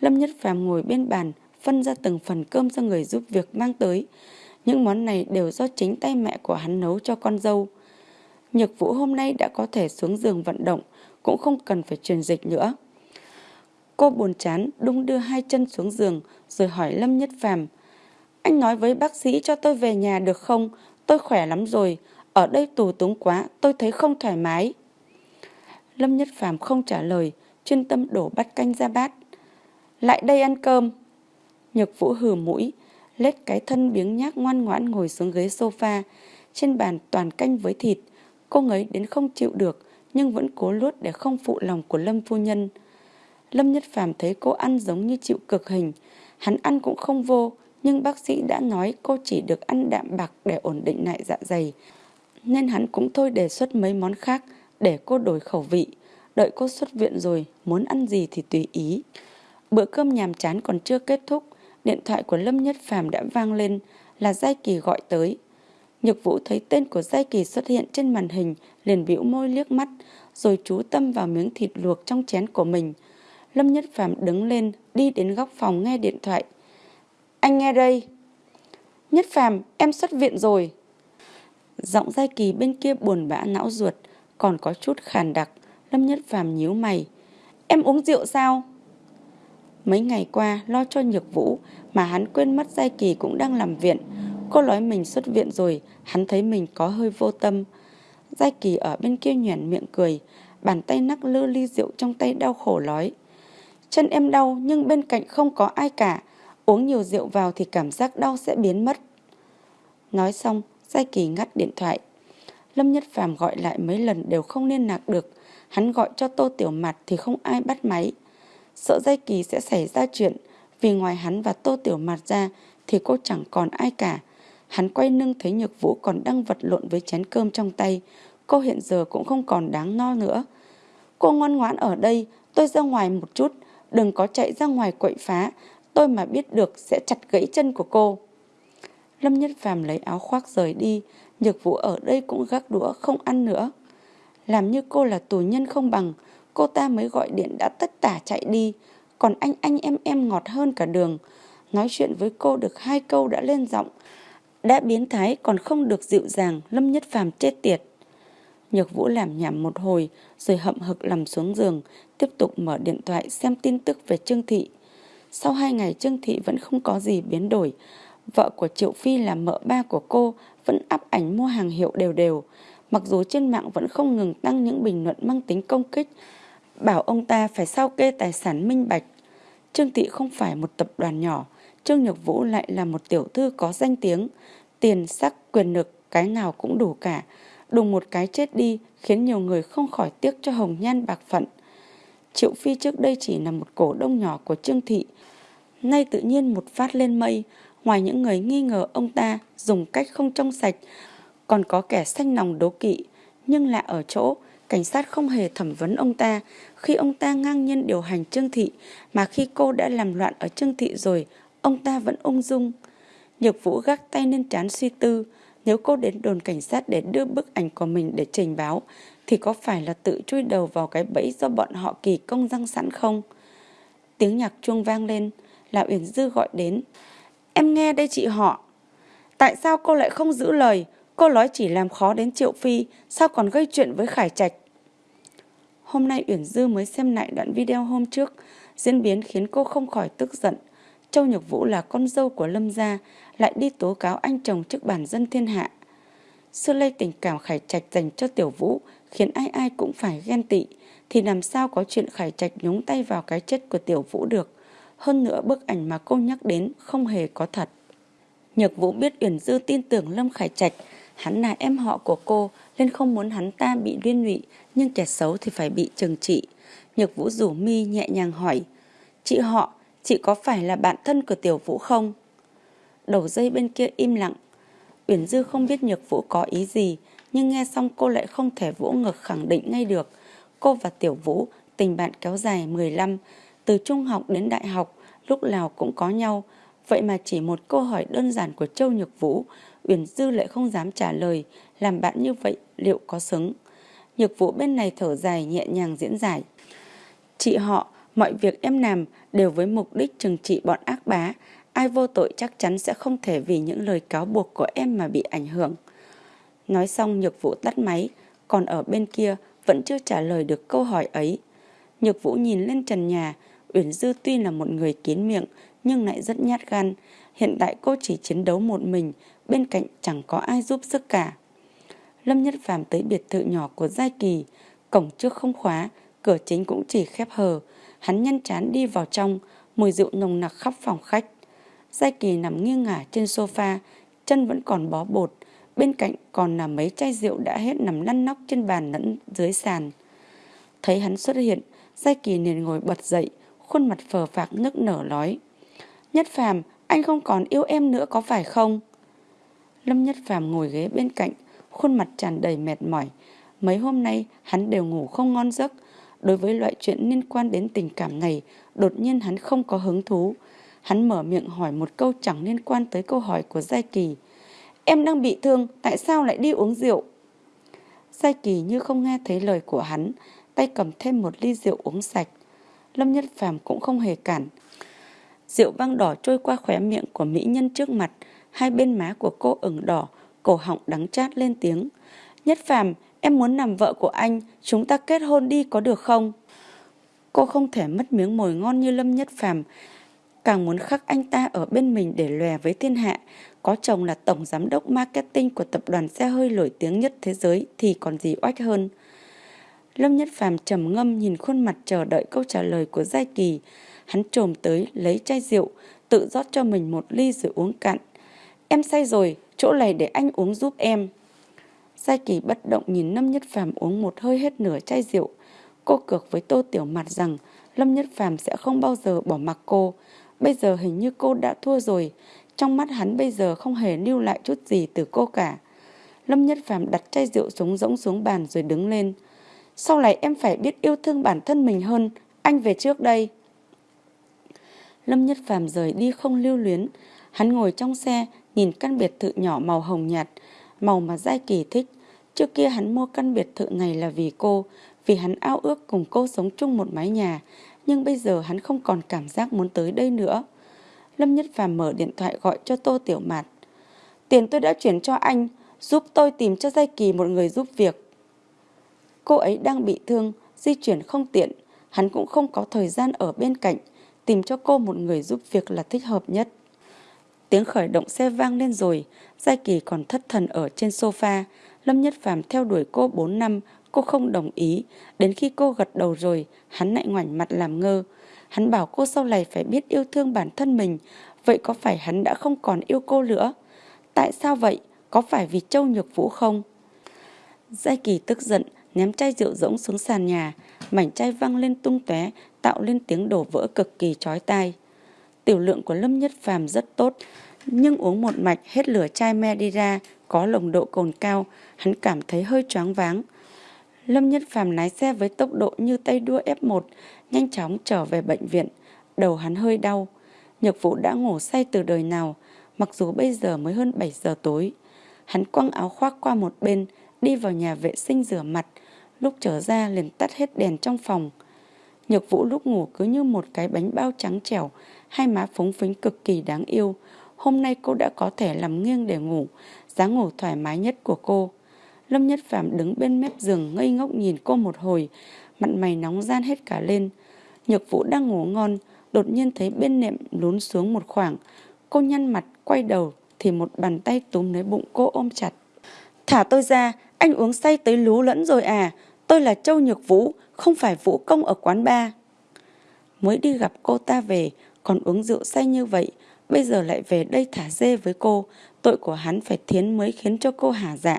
Lâm Nhất Phàm ngồi bên bàn, phân ra từng phần cơm cho người giúp việc mang tới. Những món này đều do chính tay mẹ của hắn nấu cho con dâu. Nhược Vũ hôm nay đã có thể xuống giường vận động, cũng không cần phải truyền dịch nữa. Cô buồn chán đung đưa hai chân xuống giường rồi hỏi Lâm Nhất Phàm Anh nói với bác sĩ cho tôi về nhà được không? Tôi khỏe lắm rồi. Ở đây tù túng quá, tôi thấy không thoải mái. Lâm Nhất Phàm không trả lời, chuyên tâm đổ bát canh ra bát. Lại đây ăn cơm. Nhược Vũ hừ mũi, lết cái thân biếng nhác ngoan ngoãn ngồi xuống ghế sofa. Trên bàn toàn canh với thịt. Cô ngấy đến không chịu được, nhưng vẫn cố luốt để không phụ lòng của Lâm phu nhân. Lâm Nhất Phàm thấy cô ăn giống như chịu cực hình. Hắn ăn cũng không vô, nhưng bác sĩ đã nói cô chỉ được ăn đạm bạc để ổn định lại dạ dày. Nên hắn cũng thôi đề xuất mấy món khác để cô đổi khẩu vị. Đợi cô xuất viện rồi, muốn ăn gì thì tùy ý. Bữa cơm nhàm chán còn chưa kết thúc, điện thoại của Lâm Nhất Phàm đã vang lên là Giai Kỳ gọi tới. Nhược Vũ thấy tên của Giai Kỳ xuất hiện trên màn hình, liền bĩu môi liếc mắt, rồi chú tâm vào miếng thịt luộc trong chén của mình. Lâm Nhất Phàm đứng lên, đi đến góc phòng nghe điện thoại. Anh nghe đây. Nhất Phàm, em xuất viện rồi. Giọng Giai Kỳ bên kia buồn bã não ruột, còn có chút khàn đặc. Lâm Nhất Phàm nhíu mày. Em uống rượu sao? Mấy ngày qua lo cho Nhược Vũ mà hắn quên mất Giai Kỳ cũng đang làm viện. Cô nói mình xuất viện rồi, hắn thấy mình có hơi vô tâm. Giai Kỳ ở bên kia nhoẻn miệng cười, bàn tay nắc lư ly rượu trong tay đau khổ nói. Chân em đau nhưng bên cạnh không có ai cả, uống nhiều rượu vào thì cảm giác đau sẽ biến mất. Nói xong, Giai Kỳ ngắt điện thoại. Lâm Nhất Phàm gọi lại mấy lần đều không liên lạc được, hắn gọi cho Tô Tiểu Mặt thì không ai bắt máy. Sợ Giai Kỳ sẽ xảy ra chuyện, vì ngoài hắn và Tô Tiểu Mặt ra thì cô chẳng còn ai cả. Hắn quay lưng thấy Nhược Vũ còn đang vật lộn với chén cơm trong tay. Cô hiện giờ cũng không còn đáng no nữa. Cô ngoan ngoãn ở đây, tôi ra ngoài một chút. Đừng có chạy ra ngoài quậy phá. Tôi mà biết được sẽ chặt gãy chân của cô. Lâm Nhất Phàm lấy áo khoác rời đi. Nhược Vũ ở đây cũng gác đũa không ăn nữa. Làm như cô là tù nhân không bằng. Cô ta mới gọi điện đã tất tả chạy đi. Còn anh anh em em ngọt hơn cả đường. Nói chuyện với cô được hai câu đã lên giọng đã biến thái còn không được dịu dàng, Lâm Nhất Phàm chết tiệt. Nhược Vũ làm nhảm một hồi, rồi hậm hực nằm xuống giường, tiếp tục mở điện thoại xem tin tức về Trương Thị. Sau hai ngày Trương Thị vẫn không có gì biến đổi. Vợ của Triệu Phi là mợ ba của cô vẫn áp ảnh mua hàng hiệu đều đều. mặc dù trên mạng vẫn không ngừng tăng những bình luận mang tính công kích, bảo ông ta phải sao kê tài sản minh bạch. Trương Thị không phải một tập đoàn nhỏ, Trương Nhược Vũ lại là một tiểu thư có danh tiếng, tiền sắc quyền lực cái nào cũng đủ cả. Đùng một cái chết đi khiến nhiều người không khỏi tiếc cho hồng nhan bạc phận. Triệu Phi trước đây chỉ là một cổ đông nhỏ của Trương Thị, nay tự nhiên một phát lên mây, ngoài những người nghi ngờ ông ta dùng cách không trong sạch, còn có kẻ xanh lòng đố kỵ, nhưng lạ ở chỗ cảnh sát không hề thẩm vấn ông ta khi ông ta ngang nhiên điều hành Trương Thị, mà khi cô đã làm loạn ở Trương Thị rồi, ông ta vẫn ung dung. Nhược Vũ gác tay lên trán suy tư, nếu cô đến đồn cảnh sát để đưa bức ảnh của mình để trình báo, thì có phải là tự chui đầu vào cái bẫy do bọn họ kỳ công răng sẵn không? Tiếng nhạc chuông vang lên, là Uyển Dư gọi đến. Em nghe đây chị họ. Tại sao cô lại không giữ lời? Cô nói chỉ làm khó đến Triệu Phi, sao còn gây chuyện với Khải Trạch? Hôm nay Uyển Dư mới xem lại đoạn video hôm trước, diễn biến khiến cô không khỏi tức giận. Châu Nhược Vũ là con dâu của Lâm gia, lại đi tố cáo anh chồng trước bản dân thiên hạ. Xưa lây tình cảm Khải Trạch dành cho Tiểu Vũ khiến ai ai cũng phải ghen tị, thì làm sao có chuyện Khải Trạch nhúng tay vào cái chết của Tiểu Vũ được. Hơn nữa bức ảnh mà cô nhắc đến không hề có thật. Nhược Vũ biết Uyển Dư tin tưởng Lâm Khải Trạch, hắn là em họ của cô nên không muốn hắn ta bị liên lụy, nhưng kẻ xấu thì phải bị trừng trị. Nhược Vũ rủ mi nhẹ nhàng hỏi, chị họ, chị có phải là bạn thân của Tiểu Vũ không? Đầu dây bên kia im lặng. Uyển Dư không biết Nhược Vũ có ý gì, nhưng nghe xong cô lại không thể vỗ ngực khẳng định ngay được. Cô và Tiểu Vũ tình bạn kéo dài 15, từ trung học đến đại học, lúc nào cũng có nhau. Vậy mà chỉ một câu hỏi đơn giản của Châu Nhược Vũ, Uyển Dư lại không dám trả lời, làm bạn như vậy liệu có xứng? Nhược Vũ bên này thở dài nhẹ nhàng diễn giải. Chị họ, mọi việc em làm đều với mục đích trừng trị bọn ác bá, ai vô tội chắc chắn sẽ không thể vì những lời cáo buộc của em mà bị ảnh hưởng. Nói xong Nhược Vũ tắt máy, còn ở bên kia vẫn chưa trả lời được câu hỏi ấy. Nhược Vũ nhìn lên trần nhà, Uyển Dư tuy là một người kín miệng nhưng lại rất nhát gan. Hiện tại cô chỉ chiến đấu một mình, bên cạnh chẳng có ai giúp sức cả. Lâm Nhất Phàm tới biệt thự nhỏ của Giai Kỳ, cổng trước không khóa, cửa chính cũng chỉ khép hờ. Hắn nhăn chán đi vào trong, mùi rượu nồng nặc khắp phòng khách. Giai Kỳ nằm nghiêng ngả trên sofa, chân vẫn còn bó bột, bên cạnh còn là mấy chai rượu đã hết nằm lăn nóc trên bàn lẫn dưới sàn. Thấy hắn xuất hiện, Giai Kỳ liền ngồi bật dậy, khuôn mặt phờ phạc nức nở nói. Nhất Phàm, anh không còn yêu em nữa có phải không? Lâm Nhất Phàm ngồi ghế bên cạnh, khuôn mặt tràn đầy mệt mỏi. Mấy hôm nay hắn đều ngủ không ngon giấc. Đối với loại chuyện liên quan đến tình cảm này, đột nhiên hắn không có hứng thú. Hắn mở miệng hỏi một câu chẳng liên quan tới câu hỏi của Giai Kỳ. Em đang bị thương, tại sao lại đi uống rượu? Giai Kỳ như không nghe thấy lời của hắn, tay cầm thêm một ly rượu uống sạch. Lâm Nhất Phàm cũng không hề cản. Rượu vang đỏ trôi qua khóe miệng của mỹ nhân trước mặt, hai bên má của cô ửng đỏ, cổ họng đắng chát lên tiếng. Nhất Phàm, em muốn làm vợ của anh, chúng ta kết hôn đi có được không? Cô không thể mất miếng mồi ngon như Lâm Nhất Phàm, càng muốn khắc anh ta ở bên mình để lòe với thiên hạ. Có chồng là tổng giám đốc marketing của tập đoàn xe hơi nổi tiếng nhất thế giới thì còn gì oách hơn. Lâm Nhất Phàm trầm ngâm nhìn khuôn mặt chờ đợi câu trả lời của Giai Kỳ. Hắn trồm tới lấy chai rượu, tự rót cho mình một ly rồi uống cạn. Em say rồi, chỗ này để anh uống giúp em. Giai Kỳ bất động nhìn Lâm Nhất Phàm uống một hơi hết nửa chai rượu. Cô cược với Tô Tiểu Mặt rằng Lâm Nhất Phàm sẽ không bao giờ bỏ mặc cô. Bây giờ hình như cô đã thua rồi. Trong mắt hắn bây giờ không hề lưu lại chút gì từ cô cả. Lâm Nhất Phàm đặt chai rượu xuống rỗng xuống bàn rồi đứng lên. Sau này em phải biết yêu thương bản thân mình hơn. Anh về trước đây. Lâm Nhất Phàm rời đi không lưu luyến. Hắn ngồi trong xe, nhìn căn biệt thự nhỏ màu hồng nhạt, màu mà Giai Kỳ thích. Trước kia hắn mua căn biệt thự này là vì cô, vì hắn ao ước cùng cô sống chung một mái nhà. Nhưng bây giờ hắn không còn cảm giác muốn tới đây nữa. Lâm Nhất Phàm mở điện thoại gọi cho Tô Tiểu Mạt. Tiền tôi đã chuyển cho anh, giúp tôi tìm cho Giai Kỳ một người giúp việc. Cô ấy đang bị thương, di chuyển không tiện, hắn cũng không có thời gian ở bên cạnh, tìm cho cô một người giúp việc là thích hợp nhất. Tiếng khởi động xe vang lên rồi, Giai Kỳ còn thất thần ở trên sofa. Lâm Nhất Phàm theo đuổi cô 4 năm, cô không đồng ý. Đến khi cô gật đầu rồi, hắn lại ngoảnh mặt làm ngơ. Hắn bảo cô sau này phải biết yêu thương bản thân mình. Vậy có phải hắn đã không còn yêu cô nữa? Tại sao vậy? Có phải vì Châu Nhược Vũ không? Giai Kỳ tức giận, ném chai rượu rỗng xuống sàn nhà. Mảnh chai văng lên tung tóe, tạo lên tiếng đổ vỡ cực kỳ chói tai. Tiểu lượng của Lâm Nhất Phàm rất tốt, nhưng uống một mạch hết lửa chai me đi ra, có nồng độ cồn cao, hắn cảm thấy hơi choáng váng. Lâm Nhất Phàm lái xe với tốc độ như tay đua F1, nhanh chóng trở về bệnh viện. Đầu hắn hơi đau. Nhược vụ đã ngủ say từ đời nào, mặc dù bây giờ mới hơn 7 giờ tối. Hắn quăng áo khoác qua một bên, đi vào nhà vệ sinh rửa mặt. Lúc trở ra liền tắt hết đèn trong phòng. Nhược Vũ lúc ngủ cứ như một cái bánh bao trắng trẻo, hai má phúng phính cực kỳ đáng yêu. Hôm nay cô đã có thể nằm nghiêng để ngủ, dáng ngủ thoải mái nhất của cô. Lâm Nhất Phạm đứng bên mép giường ngây ngốc nhìn cô một hồi, mặt mày nóng gian hết cả lên. Nhược Vũ đang ngủ ngon, đột nhiên thấy bên nệm lún xuống một khoảng. Cô nhăn mặt, quay đầu thì một bàn tay túm lấy bụng cô ôm chặt. Thả tôi ra, anh uống say tới lú lẫn rồi à. Tôi là Châu Nhược Vũ, không phải Vũ Công ở quán ba. Mới đi gặp cô ta về, còn uống rượu say như vậy, bây giờ lại về đây thả dê với cô, tội của hắn phải thiến mới khiến cho cô hả dạ.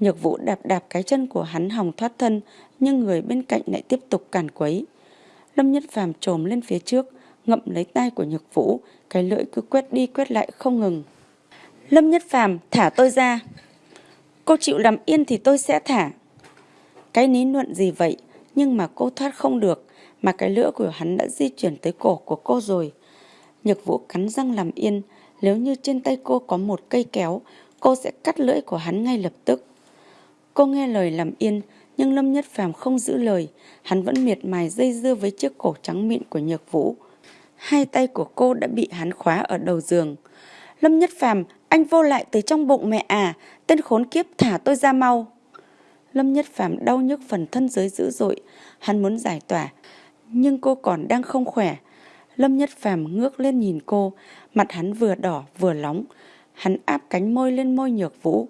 Nhược vũ đạp đạp cái chân của hắn hòng thoát thân, nhưng người bên cạnh lại tiếp tục cản quấy. Lâm Nhất Phàm trồm lên phía trước, ngậm lấy tay của Nhược Vũ, cái lưỡi cứ quét đi quét lại không ngừng. Lâm Nhất Phàm thả tôi ra. Cô chịu làm yên thì tôi sẽ thả. Cái ní luận gì vậy, nhưng mà cô thoát không được, mà cái lưỡi của hắn đã di chuyển tới cổ của cô rồi. Nhược Vũ cắn răng làm yên, nếu như trên tay cô có một cây kéo, cô sẽ cắt lưỡi của hắn ngay lập tức. Cô nghe lời làm yên, nhưng Lâm Nhất Phàm không giữ lời, hắn vẫn miệt mài dây dưa với chiếc cổ trắng mịn của Nhược Vũ. Hai tay của cô đã bị hắn khóa ở đầu giường. Lâm Nhất Phàm, anh vô lại từ trong bụng mẹ à, tên khốn kiếp thả tôi ra mau. Lâm Nhất Phàm đau nhức phần thân dưới dữ dội, hắn muốn giải tỏa, nhưng cô còn đang không khỏe. Lâm Nhất Phàm ngước lên nhìn cô, mặt hắn vừa đỏ vừa nóng. Hắn áp cánh môi lên môi Nhược Vũ,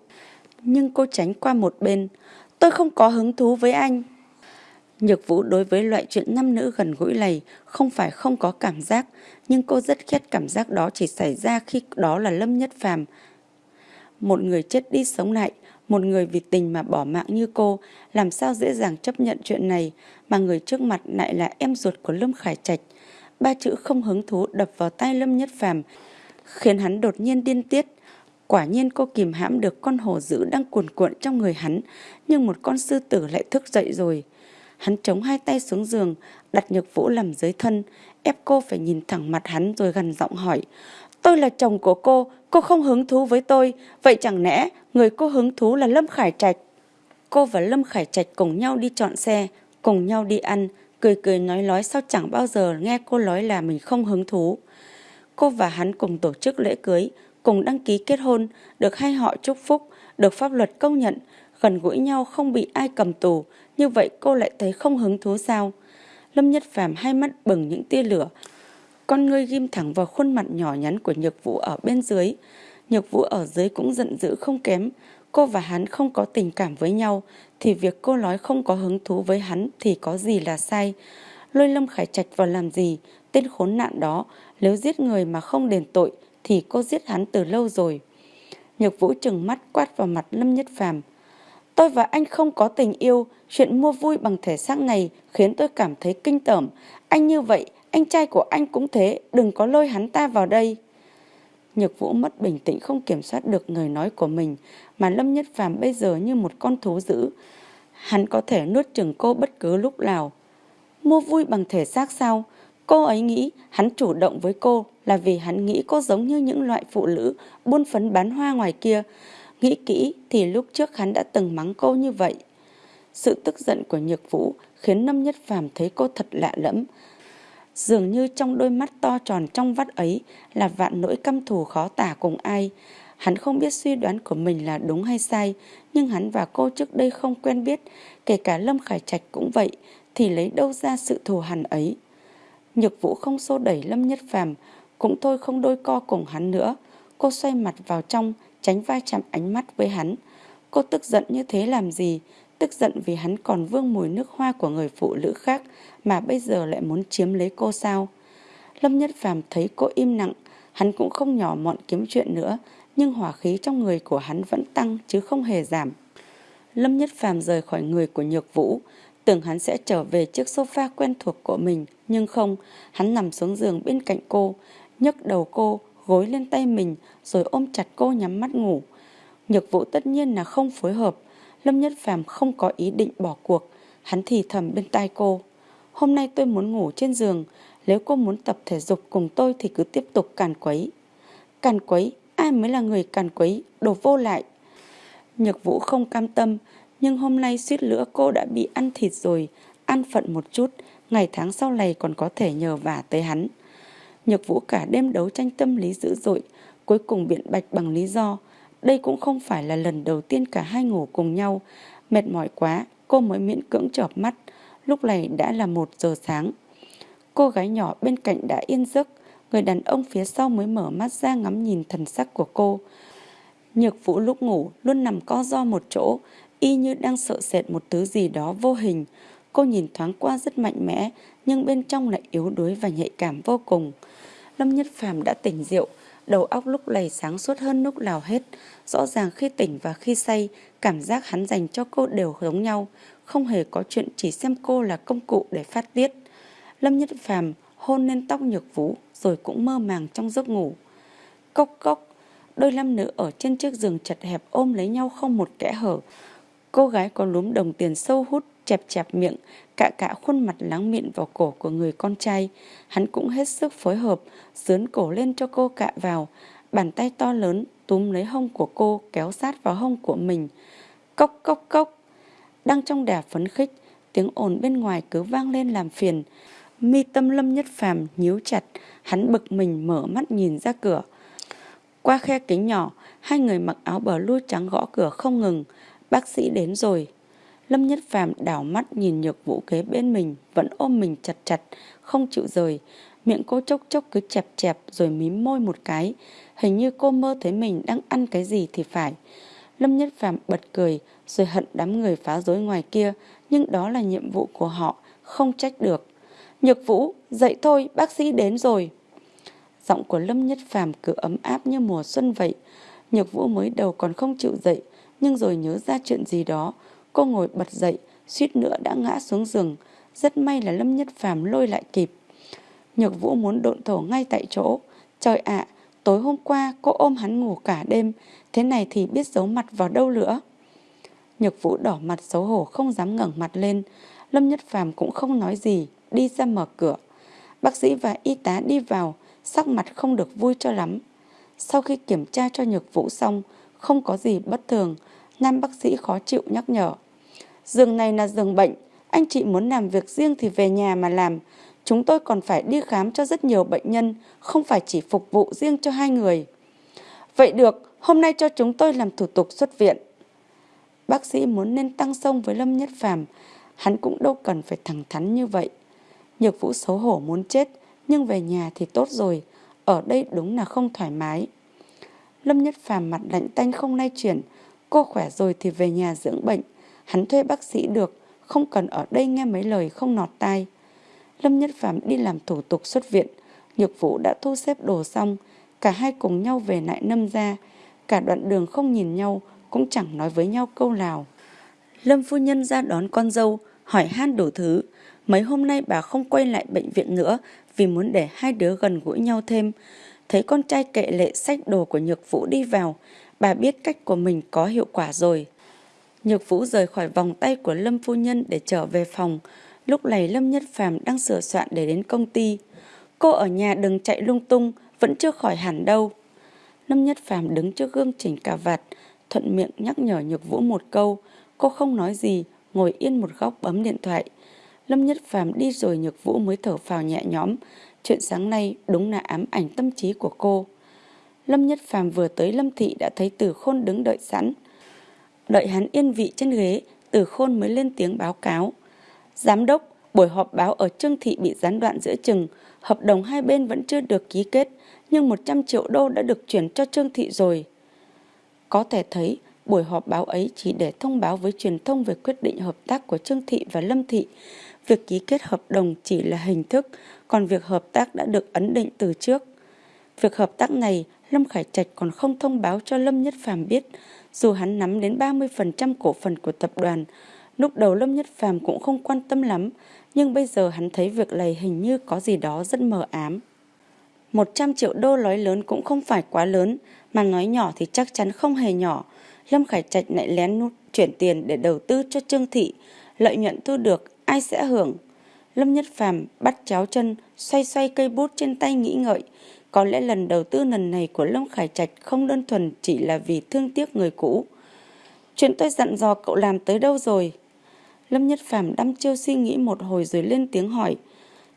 nhưng cô tránh qua một bên. Tôi không có hứng thú với anh. Nhược Vũ đối với loại chuyện nam nữ gần gũi này không phải không có cảm giác, nhưng cô rất ghét cảm giác đó chỉ xảy ra khi đó là Lâm Nhất Phàm. Một người chết đi sống lại, một người vì tình mà bỏ mạng như cô, làm sao dễ dàng chấp nhận chuyện này, mà người trước mặt lại là em ruột của Lâm Khải Trạch. Ba chữ không hứng thú đập vào tay Lâm Nhất Phàm, khiến hắn đột nhiên điên tiết. Quả nhiên cô kìm hãm được con hổ dữ đang cuồn cuộn trong người hắn, nhưng một con sư tử lại thức dậy rồi. Hắn chống hai tay xuống giường, đặt nhược vũ làm dưới thân, ép cô phải nhìn thẳng mặt hắn rồi gần giọng hỏi. Tôi là chồng của cô, cô không hứng thú với tôi, vậy chẳng lẽ người cô hứng thú là Lâm Khải Trạch? Cô và Lâm Khải Trạch cùng nhau đi chọn xe, cùng nhau đi ăn, cười cười nói nói sao chẳng bao giờ nghe cô nói là mình không hứng thú. Cô và hắn cùng tổ chức lễ cưới, cùng đăng ký kết hôn, được hai họ chúc phúc, được pháp luật công nhận, gần gũi nhau không bị ai cầm tù, như vậy cô lại thấy không hứng thú sao? Lâm Nhất Phàm hai mắt bừng những tia lửa, con ngươi ghim thẳng vào khuôn mặt nhỏ nhắn của Nhược Vũ ở bên dưới. Nhược Vũ ở dưới cũng giận dữ không kém, cô và hắn không có tình cảm với nhau, thì việc cô nói không có hứng thú với hắn thì có gì là sai. Lôi Lâm Khải Trạch vào làm gì, tên khốn nạn đó, nếu giết người mà không đền tội thì cô giết hắn từ lâu rồi. Nhược Vũ trừng mắt quát vào mặt Lâm Nhất Phàm. Tôi và anh không có tình yêu, chuyện mua vui bằng thể xác này khiến tôi cảm thấy kinh tởm. Anh như vậy, anh trai của anh cũng thế, đừng có lôi hắn ta vào đây. Nhược Vũ mất bình tĩnh không kiểm soát được người nói của mình, mà Lâm Nhất Phàm bây giờ như một con thú dữ. Hắn có thể nuốt chừng cô bất cứ lúc nào. Mua vui bằng thể xác sao? Cô ấy nghĩ hắn chủ động với cô là vì hắn nghĩ cô giống như những loại phụ nữ buôn phấn bán hoa ngoài kia. Nghĩ kỹ thì lúc trước hắn đã từng mắng cô như vậy. Sự tức giận của Nhược Vũ khiến Lâm Nhất Phàm thấy cô thật lạ lẫm. Dường như trong đôi mắt to tròn trong vắt ấy là vạn nỗi căm thù khó tả cùng ai. Hắn không biết suy đoán của mình là đúng hay sai, nhưng hắn và cô trước đây không quen biết, kể cả Lâm Khải Trạch cũng vậy, thì lấy đâu ra sự thù hằn ấy. Nhược Vũ không xô đẩy Lâm Nhất Phàm, cũng thôi không đôi co cùng hắn nữa. Cô xoay mặt vào trong, tránh vai chạm ánh mắt với hắn. Cô tức giận như thế làm gì? Tức giận vì hắn còn vương mùi nước hoa của người phụ nữ khác mà bây giờ lại muốn chiếm lấy cô sao? Lâm Nhất Phàm thấy cô im lặng, hắn cũng không nhỏ mọn kiếm chuyện nữa, nhưng hỏa khí trong người của hắn vẫn tăng chứ không hề giảm. Lâm Nhất Phàm rời khỏi người của Nhược Vũ, tưởng hắn sẽ trở về chiếc sofa quen thuộc của mình, nhưng không, hắn nằm xuống giường bên cạnh cô, nhấc đầu cô, gối lên tay mình rồi ôm chặt cô nhắm mắt ngủ. Nhược Vũ tất nhiên là không phối hợp, Lâm Nhất Phàm không có ý định bỏ cuộc, hắn thì thầm bên tai cô. Hôm nay tôi muốn ngủ trên giường, nếu cô muốn tập thể dục cùng tôi thì cứ tiếp tục càn quấy. Càn quấy, ai mới là người càn quấy, đồ vô lại. Nhược Vũ không cam tâm, nhưng hôm nay suýt nữa cô đã bị ăn thịt rồi, ăn phận một chút, ngày tháng sau này còn có thể nhờ vả tới hắn. Nhược Vũ cả đêm đấu tranh tâm lý dữ dội, cuối cùng biện bạch bằng lý do. Đây cũng không phải là lần đầu tiên cả hai ngủ cùng nhau. Mệt mỏi quá, cô mới miễn cưỡng chợp mắt. Lúc này đã là một giờ sáng. Cô gái nhỏ bên cạnh đã yên giấc, người đàn ông phía sau mới mở mắt ra ngắm nhìn thần sắc của cô. Nhược Vũ lúc ngủ luôn nằm co do một chỗ, y như đang sợ sệt một thứ gì đó vô hình. Cô nhìn thoáng qua rất mạnh mẽ, nhưng bên trong lại yếu đuối và nhạy cảm vô cùng. Lâm Nhất Phàm đã tỉnh rượu, đầu óc lúc này sáng suốt hơn lúc nào hết. Rõ ràng khi tỉnh và khi say, cảm giác hắn dành cho cô đều giống nhau, không hề có chuyện chỉ xem cô là công cụ để phát tiết. Lâm Nhất Phàm hôn lên tóc Nhược Vũ rồi cũng mơ màng trong giấc ngủ. Cốc cốc, đôi nam nữ ở trên chiếc giường chật hẹp ôm lấy nhau không một kẽ hở. Cô gái có lúm đồng tiền sâu hút, chẹp chẹp miệng, cạ cạ khuôn mặt láng miệng vào cổ của người con trai. Hắn cũng hết sức phối hợp, dướn cổ lên cho cô cạ vào. Bàn tay to lớn túm lấy hông của cô kéo sát vào hông của mình. Cốc cốc cốc. Đang trong đà phấn khích, tiếng ồn bên ngoài cứ vang lên làm phiền. Mi tâm lâm nhất phàm nhíu chặt, hắn bực mình mở mắt nhìn ra cửa. Qua khe kính nhỏ, hai người mặc áo bờ lui trắng gõ cửa không ngừng. Bác sĩ đến rồi. Lâm Nhất Phàm đảo mắt nhìn nhược vũ kế bên mình, vẫn ôm mình chặt chặt, không chịu rời. Miệng cô chốc chốc cứ chẹp chẹp rồi mím môi một cái. Hình như cô mơ thấy mình đang ăn cái gì thì phải. Lâm Nhất Phàm bật cười rồi hận đám người phá rối ngoài kia, nhưng đó là nhiệm vụ của họ, không trách được. Nhược Vũ, dậy thôi, bác sĩ đến rồi. Giọng của Lâm Nhất Phàm cứ ấm áp như mùa xuân vậy. Nhược Vũ mới đầu còn không chịu dậy, nhưng rồi nhớ ra chuyện gì đó, cô ngồi bật dậy, suýt nữa đã ngã xuống giường. Rất may là Lâm Nhất Phàm lôi lại kịp. Nhược Vũ muốn độn thổ ngay tại chỗ. Trời ạ, tối hôm qua cô ôm hắn ngủ cả đêm, thế này thì biết giấu mặt vào đâu nữa. Nhược Vũ đỏ mặt xấu hổ không dám ngẩng mặt lên. Lâm Nhất Phàm cũng không nói gì, đi ra mở cửa. Bác sĩ và y tá đi vào, sắc mặt không được vui cho lắm. Sau khi kiểm tra cho Nhược Vũ xong, không có gì bất thường, nam bác sĩ khó chịu nhắc nhở. Giường này là giường bệnh, anh chị muốn làm việc riêng thì về nhà mà làm. Chúng tôi còn phải đi khám cho rất nhiều bệnh nhân, không phải chỉ phục vụ riêng cho hai người. Vậy được, hôm nay cho chúng tôi làm thủ tục xuất viện. Bác sĩ muốn nên tăng sông với Lâm Nhất Phàm, hắn cũng đâu cần phải thẳng thắn như vậy. Nhược Vũ xấu hổ muốn chết, nhưng về nhà thì tốt rồi, ở đây đúng là không thoải mái. Lâm Nhất Phàm mặt lạnh tanh không lay chuyển, cô khỏe rồi thì về nhà dưỡng bệnh, hắn thuê bác sĩ được, không cần ở đây nghe mấy lời không nọt tai. Lâm Nhất Phạm đi làm thủ tục xuất viện, Nhược Vũ đã thu xếp đồ xong, cả hai cùng nhau về lại Nâm ra, cả đoạn đường không nhìn nhau, cũng chẳng nói với nhau câu nào. Lâm phu nhân ra đón con dâu, hỏi han đủ thứ. Mấy hôm nay bà không quay lại bệnh viện nữa vì muốn để hai đứa gần gũi nhau thêm. Thấy con trai kệ lệ sách đồ của Nhược Vũ đi vào, bà biết cách của mình có hiệu quả rồi. Nhược Vũ rời khỏi vòng tay của Lâm phu nhân để trở về phòng. Lúc này Lâm Nhất Phàm đang sửa soạn để đến công ty. Cô ở nhà đừng chạy lung tung, vẫn chưa khỏi hẳn đâu. Lâm Nhất Phàm đứng trước gương chỉnh cà vạt, thuận miệng nhắc nhở Nhược Vũ một câu. Cô không nói gì, ngồi yên một góc bấm điện thoại. Lâm Nhất Phàm đi rồi Nhược Vũ mới thở phào nhẹ nhõm. Chuyện sáng nay đúng là ám ảnh tâm trí của cô. Lâm Nhất Phàm vừa tới Lâm Thị đã thấy Tử Khôn đứng đợi sẵn. Đợi hắn yên vị trên ghế, Tử Khôn mới lên tiếng báo cáo. Giám đốc, buổi họp báo ở Trương Thị bị gián đoạn giữa chừng, Hợp đồng hai bên vẫn chưa được ký kết, nhưng 100 triệu đô đã được chuyển cho Trương Thị rồi. Có thể thấy, buổi họp báo ấy chỉ để thông báo với truyền thông về quyết định hợp tác của Trương Thị và Lâm Thị. Việc ký kết hợp đồng chỉ là hình thức, còn việc hợp tác đã được ấn định từ trước. Việc hợp tác này, Lâm Khải Trạch còn không thông báo cho Lâm Nhất Phàm biết, dù hắn nắm đến 30% cổ phần của tập đoàn. Lúc đầu Lâm Nhất Phàm cũng không quan tâm lắm, nhưng bây giờ hắn thấy việc này hình như có gì đó rất mờ ám. 100 triệu đô nói lớn cũng không phải quá lớn, mà nói nhỏ thì chắc chắn không hề nhỏ. Lâm Khải Trạch lại lén nút chuyển tiền để đầu tư cho Trương Thị. Lợi nhuận thu được, ai sẽ hưởng? Lâm Nhất Phàm bắt chéo chân, xoay xoay cây bút trên tay nghĩ ngợi. Có lẽ lần đầu tư lần này của Lâm Khải Trạch không đơn thuần chỉ là vì thương tiếc người cũ. Chuyện tôi dặn dò cậu làm tới đâu rồi? Lâm Nhất Phàm đăm chiêu suy nghĩ một hồi rồi lên tiếng hỏi.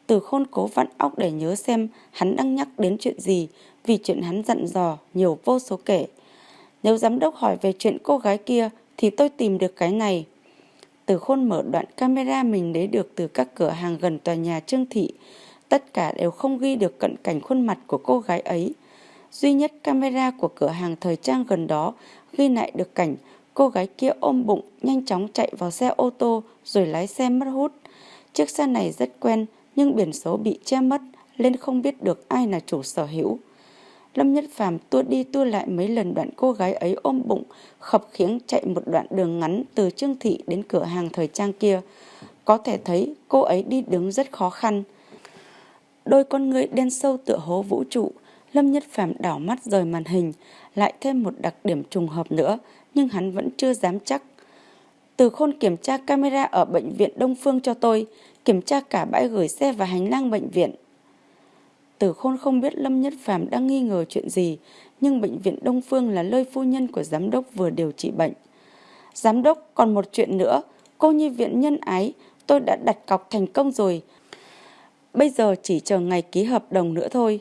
Từ khôn cố vặn óc để nhớ xem hắn đang nhắc đến chuyện gì, vì chuyện hắn dặn dò nhiều vô số kể. Nếu giám đốc hỏi về chuyện cô gái kia thì tôi tìm được cái này. Từ khôn mở đoạn camera mình lấy được từ các cửa hàng gần tòa nhà Trương Thị. Tất cả đều không ghi được cận cảnh khuôn mặt của cô gái ấy. Duy nhất camera của cửa hàng thời trang gần đó ghi lại được cảnh cô gái kia ôm bụng nhanh chóng chạy vào xe ô tô rồi lái xe mất hút. Chiếc xe này rất quen nhưng biển số bị che mất nên không biết được ai là chủ sở hữu. Lâm Nhất Phàm tua đi tua lại mấy lần đoạn cô gái ấy ôm bụng, khập khiếng chạy một đoạn đường ngắn từ Trương Thị đến cửa hàng thời trang kia. Có thể thấy cô ấy đi đứng rất khó khăn. Đôi con người đen sâu tựa hố vũ trụ, Lâm Nhất Phàm đảo mắt rời màn hình, lại thêm một đặc điểm trùng hợp nữa, nhưng hắn vẫn chưa dám chắc. Từ khôn kiểm tra camera ở bệnh viện Đông Phương cho tôi, kiểm tra cả bãi gửi xe và hành lang bệnh viện. Từ khôn không biết Lâm Nhất Phàm đang nghi ngờ chuyện gì, nhưng bệnh viện Đông Phương là nơi phu nhân của giám đốc vừa điều trị bệnh. Giám đốc, còn một chuyện nữa, cô nhi viện nhân ái, tôi đã đặt cọc thành công rồi. Bây giờ chỉ chờ ngày ký hợp đồng nữa thôi.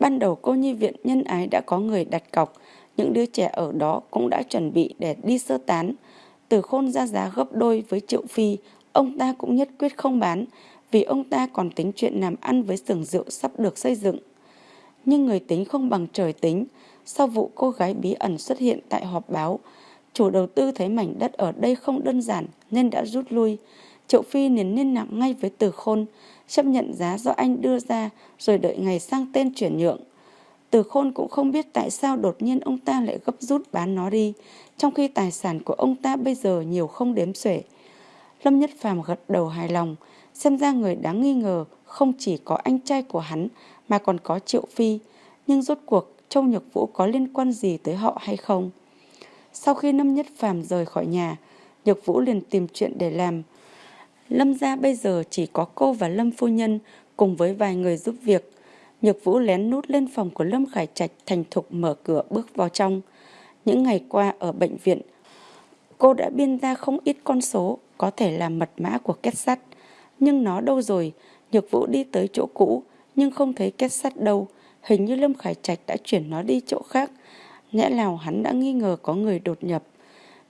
Ban đầu cô nhi viện nhân ái đã có người đặt cọc, những đứa trẻ ở đó cũng đã chuẩn bị để đi sơ tán. Từ khôn ra giá gấp đôi với Triệu Phi, ông ta cũng nhất quyết không bán, vì ông ta còn tính chuyện làm ăn với xưởng rượu sắp được xây dựng. Nhưng người tính không bằng trời tính, sau vụ cô gái bí ẩn xuất hiện tại họp báo, chủ đầu tư thấy mảnh đất ở đây không đơn giản nên đã rút lui. Triệu Phi liền liên lạc ngay với Từ Khôn, chấp nhận giá do anh đưa ra rồi đợi ngày sang tên chuyển nhượng. Từ Khôn cũng không biết tại sao đột nhiên ông ta lại gấp rút bán nó đi, trong khi tài sản của ông ta bây giờ nhiều không đếm xuể. Lâm Nhất Phàm gật đầu hài lòng, Xem ra người đáng nghi ngờ không chỉ có anh trai của hắn mà còn có Triệu Phi. Nhưng rốt cuộc Châu Nhược Vũ có liên quan gì tới họ hay không? Sau khi Lâm Nhất Phàm rời khỏi nhà, Nhược Vũ liền tìm chuyện để làm. Lâm gia bây giờ chỉ có cô và Lâm Phu Nhân cùng với vài người giúp việc. Nhược Vũ lén nút lên phòng của Lâm Khải Trạch thành thục mở cửa bước vào trong. Những ngày qua ở bệnh viện, cô đã biên ra không ít con số có thể là mật mã của kết sắt. Nhưng nó đâu rồi? Nhược Vũ đi tới chỗ cũ, nhưng không thấy kết sắt đâu. Hình như Lâm Khải Trạch đã chuyển nó đi chỗ khác. Nhẽ nào hắn đã nghi ngờ có người đột nhập.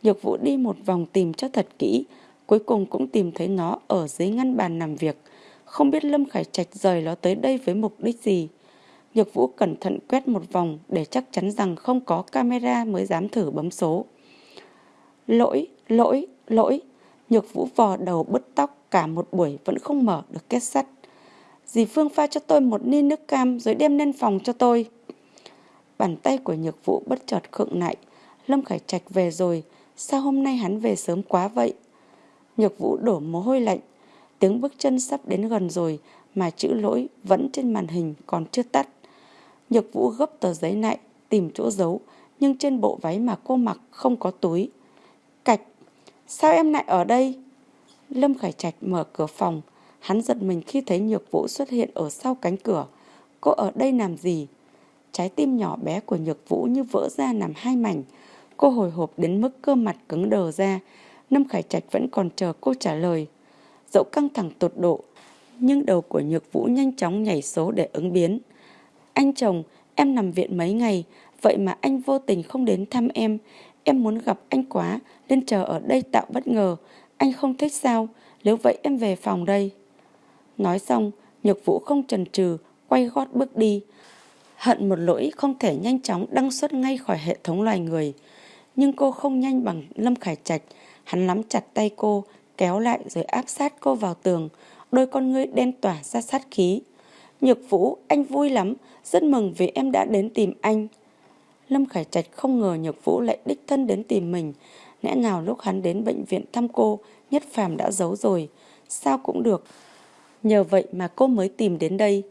Nhược Vũ đi một vòng tìm cho thật kỹ, cuối cùng cũng tìm thấy nó ở dưới ngăn bàn làm việc. Không biết Lâm Khải Trạch rời nó tới đây với mục đích gì. Nhược Vũ cẩn thận quét một vòng để chắc chắn rằng không có camera mới dám thử bấm số. Lỗi, lỗi, lỗi. Nhược Vũ vò đầu bứt tóc cả một buổi vẫn không mở được kết sắt. Dì Phương pha cho tôi một ly nước cam rồi đem lên phòng cho tôi. Bàn tay của Nhược Vũ bất chợt khựng lại. Lâm Khải Trạch về rồi, sao hôm nay hắn về sớm quá vậy? Nhược Vũ đổ mồ hôi lạnh, tiếng bước chân sắp đến gần rồi mà chữ lỗi vẫn trên màn hình còn chưa tắt. Nhược Vũ gấp tờ giấy lại, tìm chỗ giấu, nhưng trên bộ váy mà cô mặc không có túi. Cạch, sao em lại ở đây? Lâm Khải Trạch mở cửa phòng. Hắn giật mình khi thấy Nhược Vũ xuất hiện ở sau cánh cửa. Cô ở đây làm gì? Trái tim nhỏ bé của Nhược Vũ như vỡ ra làm hai mảnh. Cô hồi hộp đến mức cơ mặt cứng đờ ra. Lâm Khải Trạch vẫn còn chờ cô trả lời. Dẫu căng thẳng tột độ, nhưng đầu của Nhược Vũ nhanh chóng nhảy số để ứng biến. Anh chồng, em nằm viện mấy ngày, vậy mà anh vô tình không đến thăm em. Em muốn gặp anh quá, nên chờ ở đây tạo bất ngờ. Anh không thích sao? Nếu vậy em về phòng đây. Nói xong, Nhược Vũ không chần chừ, quay gót bước đi. Hận một lỗi không thể nhanh chóng đăng xuất ngay khỏi hệ thống loài người. Nhưng cô không nhanh bằng Lâm Khải Trạch. Hắn nắm chặt tay cô, kéo lại rồi áp sát cô vào tường. Đôi con ngươi đen tỏa ra sát khí. Nhược Vũ, anh vui lắm, rất mừng vì em đã đến tìm anh. Lâm Khải Trạch không ngờ Nhược Vũ lại đích thân đến tìm mình. Lẽ nào lúc hắn đến bệnh viện thăm cô, Nhất Phàm đã giấu rồi. Sao cũng được. Nhờ vậy mà cô mới tìm đến đây.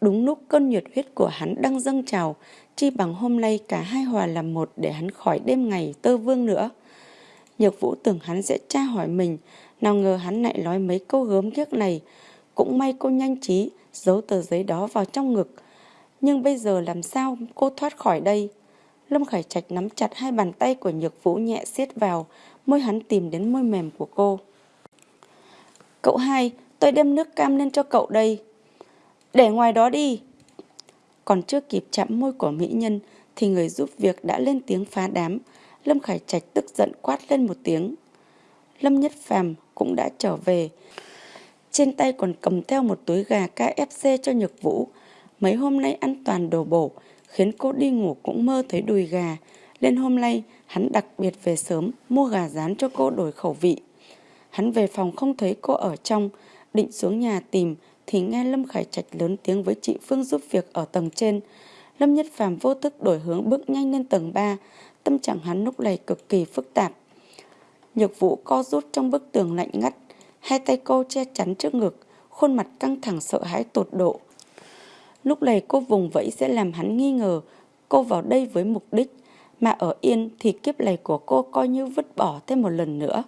Đúng lúc cơn nhiệt huyết của hắn đang dâng trào, chi bằng hôm nay cả hai hòa làm một để hắn khỏi đêm ngày tơ vương nữa. Nhược Vũ tưởng hắn sẽ tra hỏi mình, nào ngờ hắn lại nói mấy câu gớm ghiếc này. Cũng may cô nhanh trí, giấu tờ giấy đó vào trong ngực. Nhưng bây giờ làm sao cô thoát khỏi đây? Lâm Khải Trạch nắm chặt hai bàn tay của Nhược Vũ nhẹ siết vào, môi hắn tìm đến môi mềm của cô. Cậu hai, tôi đem nước cam lên cho cậu đây. Để ngoài đó đi. Còn chưa kịp chạm môi của mỹ nhân thì người giúp việc đã lên tiếng phá đám. Lâm Khải Trạch tức giận quát lên một tiếng. Lâm Nhất Phàm cũng đã trở về. Trên tay còn cầm theo một túi gà KFC cho Nhược Vũ. Mấy hôm nay ăn toàn đồ bổ, khiến cô đi ngủ cũng mơ thấy đùi gà. Lên hôm nay, hắn đặc biệt về sớm, mua gà rán cho cô đổi khẩu vị. Hắn về phòng không thấy cô ở trong, định xuống nhà tìm, thì nghe Lâm Khải Trạch lớn tiếng với chị Phương giúp việc ở tầng trên. Lâm Nhất Phàm vô thức đổi hướng bước nhanh lên tầng 3, tâm trạng hắn lúc này cực kỳ phức tạp. Nhược vũ co rút trong bức tường lạnh ngắt, hai tay cô che chắn trước ngực, khuôn mặt căng thẳng sợ hãi tột độ. Lúc này cô vùng vẫy sẽ làm hắn nghi ngờ cô vào đây với mục đích, mà ở yên thì kiếp này của cô coi như vứt bỏ thêm một lần nữa.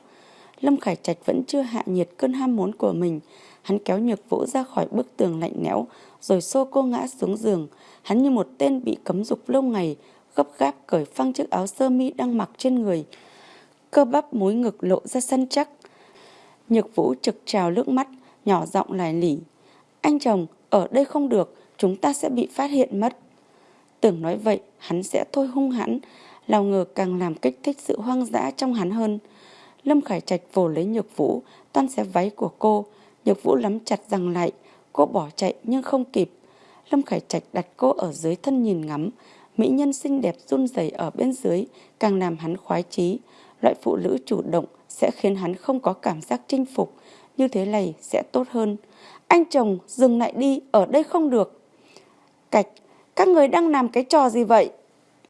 Lâm Khải Trạch vẫn chưa hạ nhiệt cơn ham muốn của mình, hắn kéo nhược vũ ra khỏi bức tường lạnh lẽo, rồi xô cô ngã xuống giường. Hắn như một tên bị cấm dục lâu ngày, gấp gáp cởi phăng chiếc áo sơ mi đang mặc trên người. Cơ bắp múi ngực lộ ra săn chắc. Nhược vũ trực trào nước mắt, nhỏ giọng lại lỉ. Anh chồng, ở đây không được, chúng ta sẽ bị phát hiện mất. Tưởng nói vậy, hắn sẽ thôi hung hãn, lao ngờ càng làm kích thích sự hoang dã trong hắn hơn. Lâm Khải Trạch vồ lấy Nhược Vũ, toan xé váy của cô. Nhược Vũ lắm chặt rằng lại, cô bỏ chạy nhưng không kịp. Lâm Khải Trạch đặt cô ở dưới thân nhìn ngắm. Mỹ nhân xinh đẹp run rẩy ở bên dưới, càng làm hắn khoái chí. Loại phụ nữ chủ động sẽ khiến hắn không có cảm giác chinh phục. Như thế này sẽ tốt hơn. Anh chồng, dừng lại đi, ở đây không được. Cạch, các người đang làm cái trò gì vậy?